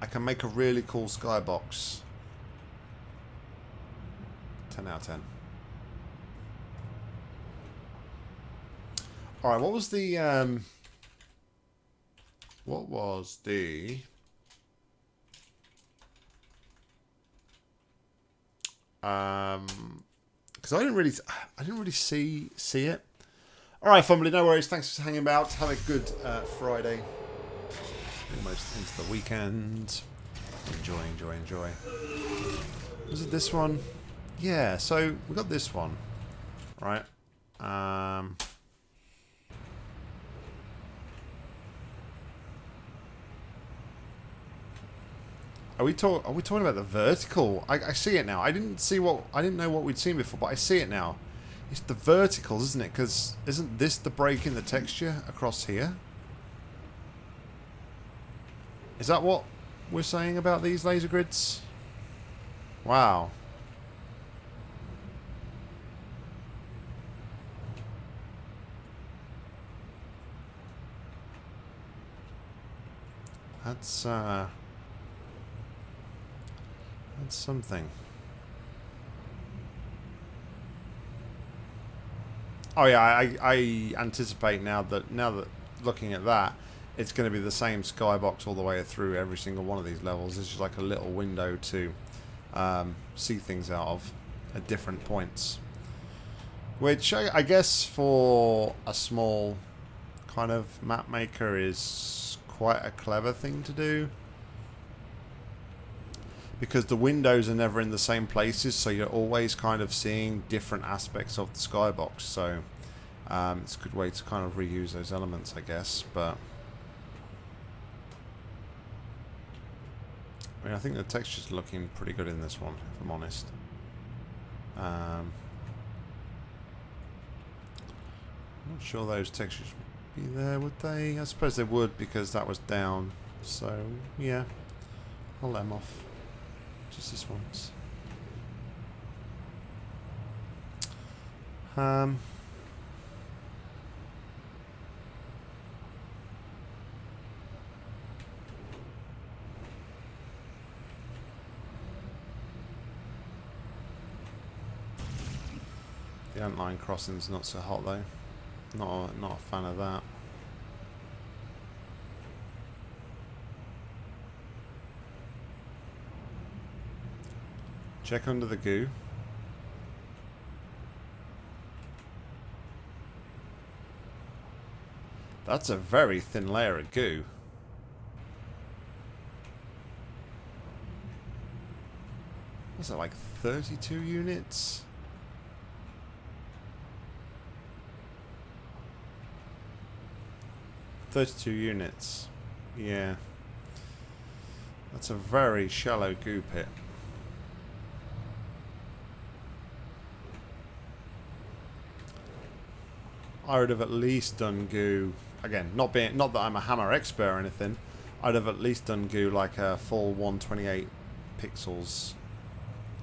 I can make a really cool skybox. 10 out of 10. Alright, what was the... Um, what was the... Um, because I didn't really, I didn't really see see it. All right, family, no worries. Thanks for hanging about. Have a good uh, Friday. Almost into the weekend. Enjoy, enjoy, enjoy. Was it this one? Yeah. So we got this one, right? Um. Are we talk? Are we talking about the vertical? I, I see it now. I didn't see what I didn't know what we'd seen before, but I see it now. It's the verticals, isn't it? Because isn't this the break in the texture across here? Is that what we're saying about these laser grids? Wow. That's uh that's something. Oh yeah, I, I anticipate now that now that looking at that, it's going to be the same skybox all the way through every single one of these levels. This is like a little window to um, see things out of at different points. Which I, I guess for a small kind of map maker is quite a clever thing to do because the windows are never in the same places so you're always kind of seeing different aspects of the skybox so um, it's a good way to kind of reuse those elements I guess but I mean I think the texture's looking pretty good in this one if I'm honest um, I'm not sure those textures would be there would they I suppose they would because that was down so yeah I'll let them off just this once. Um. The antline crossing's not so hot though. Not a, not a fan of that. Check under the goo. That's a very thin layer of goo. What's that, like 32 units? Thirty-two units. Yeah. That's a very shallow goo pit. I would have at least done goo again. Not being not that I'm a hammer expert or anything. I'd have at least done goo like a full 128 pixels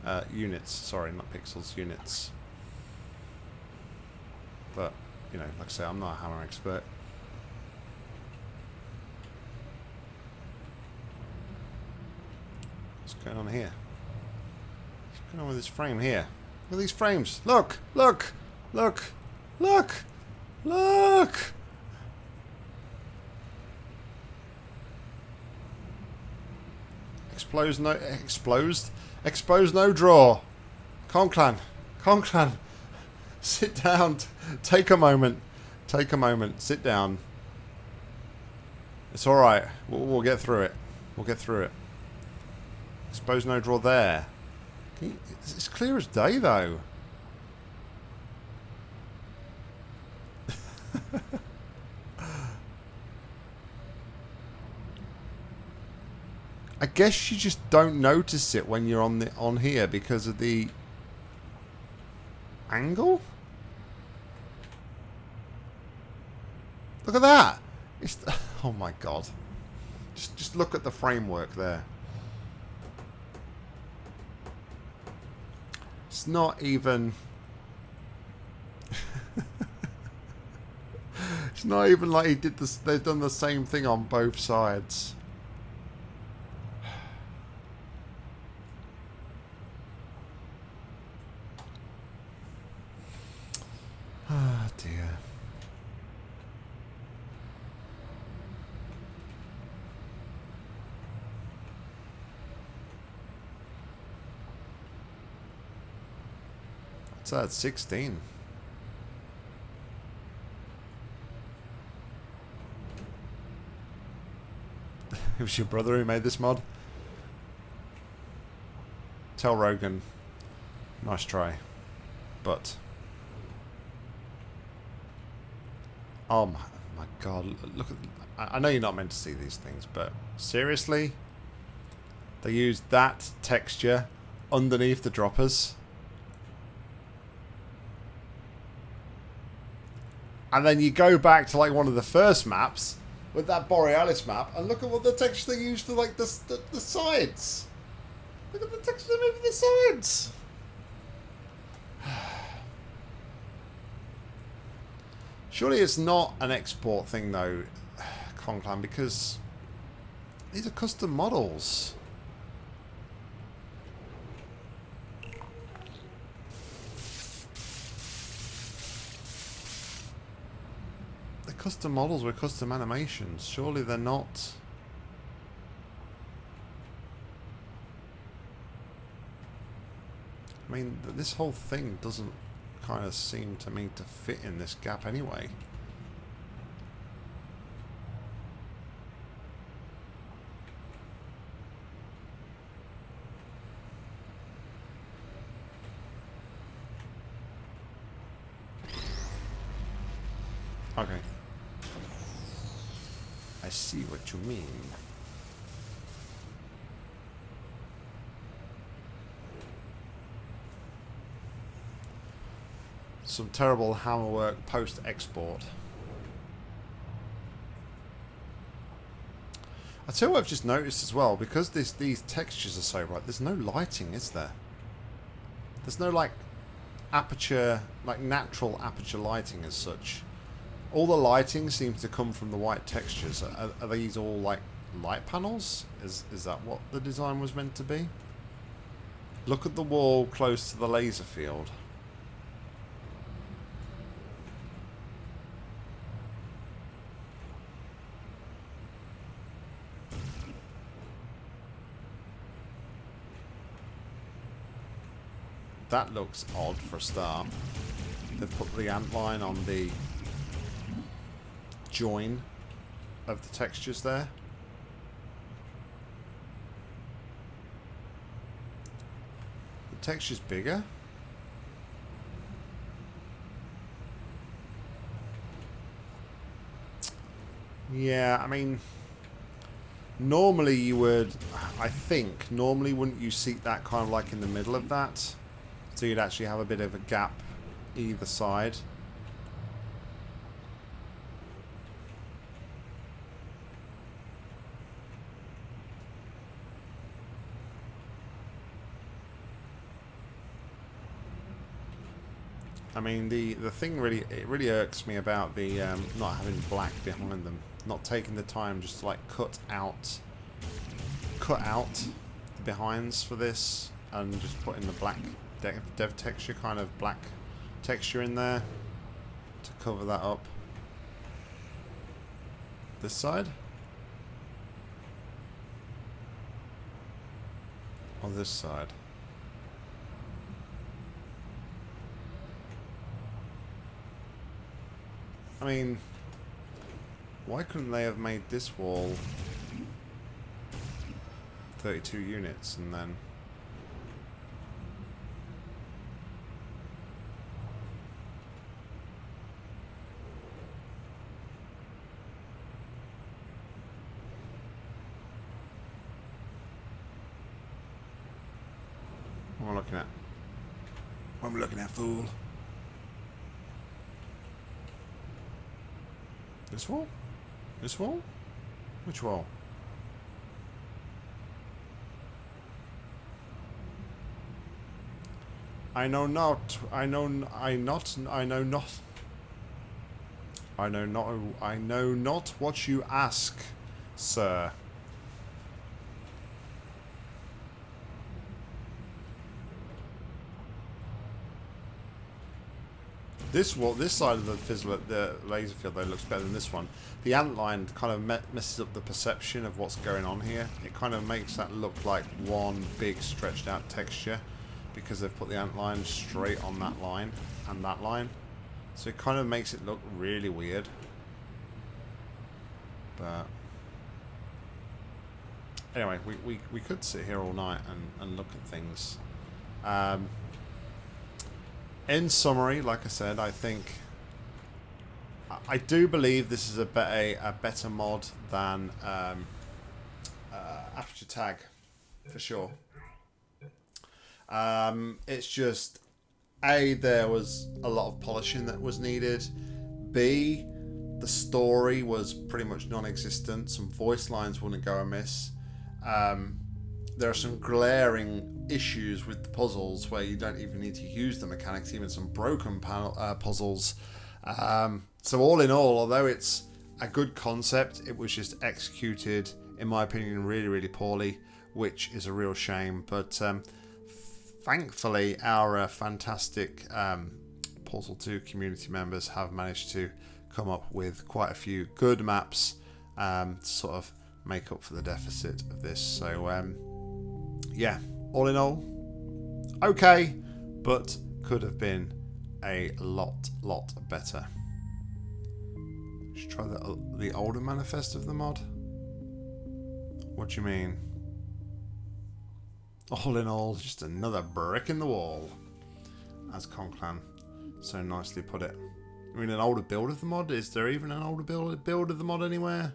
uh, units. Sorry, not pixels units. But you know, like I say, I'm not a hammer expert. What's going on here? What's going on with this frame here? Look at these frames. Look! Look! Look! Look! Look! Expose no exposed expose no draw. Conclan. Conclan. Sit down. Take a moment. Take a moment. Sit down. It's alright. We'll, we'll, get through it. We'll get through it. Expose no draw there. It's clear as day though. I guess you just don't notice it when you're on the on here because of the angle. Look at that. It's oh my god. Just just look at the framework there. It's not even It's not even like he did this. They've done the same thing on both sides. Ah, dear. What's that? Uh, 16. it was your brother who made this mod? Tell Rogan. Nice try. But. Oh my, oh my god. Look at. I I know you're not meant to see these things, but seriously? They used that texture underneath the droppers. And then you go back to like one of the first maps with that Borealis map and look at what the texture they used for like the, the, the sides. Look at the texture they made for the sides. Surely it's not an export thing though, Conclan, because these are custom models. Custom models with custom animations. Surely they're not... I mean, this whole thing doesn't kind of seem to me to fit in this gap anyway. Okay. I see what you mean. Terrible hammerwork post-export. I tell you what I've just noticed as well, because this, these textures are so bright, there's no lighting, is there? There's no, like, aperture, like, natural aperture lighting as such. All the lighting seems to come from the white textures. Are, are these all, like, light panels? Is, is that what the design was meant to be? Look at the wall close to the laser field. That looks odd for a start. They've put the ant line on the join of the textures there. The texture's bigger. Yeah, I mean, normally you would, I think, normally wouldn't you seat that kind of like in the middle of that? So you'd actually have a bit of a gap either side. I mean, the the thing really it really irks me about the um, not having black behind them, not taking the time just to like cut out, cut out the behinds for this, and just putting the black dev, dev texture kind of black texture in there to cover that up. This side. Or this side. I mean, why couldn't they have made this wall 32 units and then... What am I looking at? What am I looking at, fool? This wall? This wall? Which wall? I know not. I know. I not. I know not. I know not. I know not what you ask, sir. This what this side of the fizzle, the laser field though looks better than this one. The ant line kind of messes up the perception of what's going on here. It kind of makes that look like one big stretched out texture because they've put the ant line straight on that line and that line. So it kind of makes it look really weird. But anyway, we, we, we could sit here all night and, and look at things. Um, in summary, like I said, I think I do believe this is a better a better mod than um, uh, Aperture Tag for sure. Um, it's just a there was a lot of polishing that was needed. B the story was pretty much non-existent. Some voice lines wouldn't go amiss. Um, there are some glaring issues with the puzzles where you don't even need to use the mechanics, even some broken panel, uh, puzzles. Um, so all in all, although it's a good concept, it was just executed, in my opinion, really, really poorly, which is a real shame. But um, thankfully, our uh, fantastic um, Portal 2 community members have managed to come up with quite a few good maps um, to sort of make up for the deficit of this. So um, yeah, all in all, okay, but could have been a lot, lot better. Should try the, the older manifest of the mod. What do you mean? All in all, just another brick in the wall. As Conclan so nicely put it. I mean, an older build of the mod? Is there even an older build, build of the mod anywhere?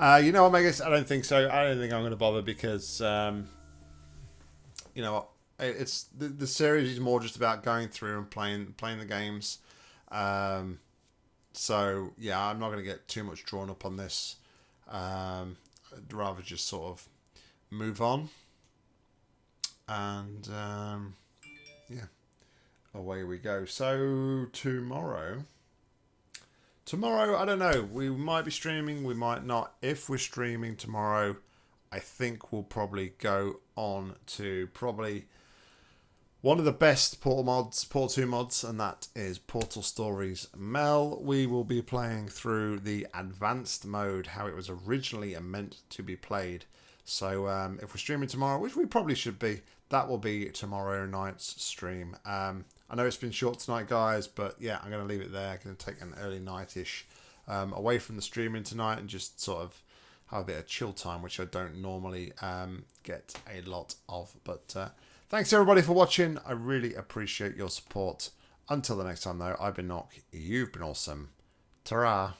Uh, you know what, Megas? I don't think so. I don't think I'm going to bother because, um, you know, it's the, the series is more just about going through and playing playing the games. Um, so yeah, I'm not going to get too much drawn up on this. Um, I'd rather just sort of move on. And um, yeah, away we go. So tomorrow. Tomorrow, I don't know. We might be streaming, we might not. If we're streaming tomorrow, I think we'll probably go on to probably one of the best Portal mods, Portal 2 mods, and that is Portal Stories Mel. We will be playing through the advanced mode, how it was originally meant to be played. So um, if we're streaming tomorrow, which we probably should be, that will be tomorrow night's stream. Um, I know it's been short tonight, guys, but yeah, I'm going to leave it there. I'm going to take an early nightish um, away from the streaming tonight and just sort of have a bit of chill time, which I don't normally um, get a lot of. But uh, thanks everybody for watching. I really appreciate your support. Until the next time, though, I've been Nog. You've been awesome. Ta-ra.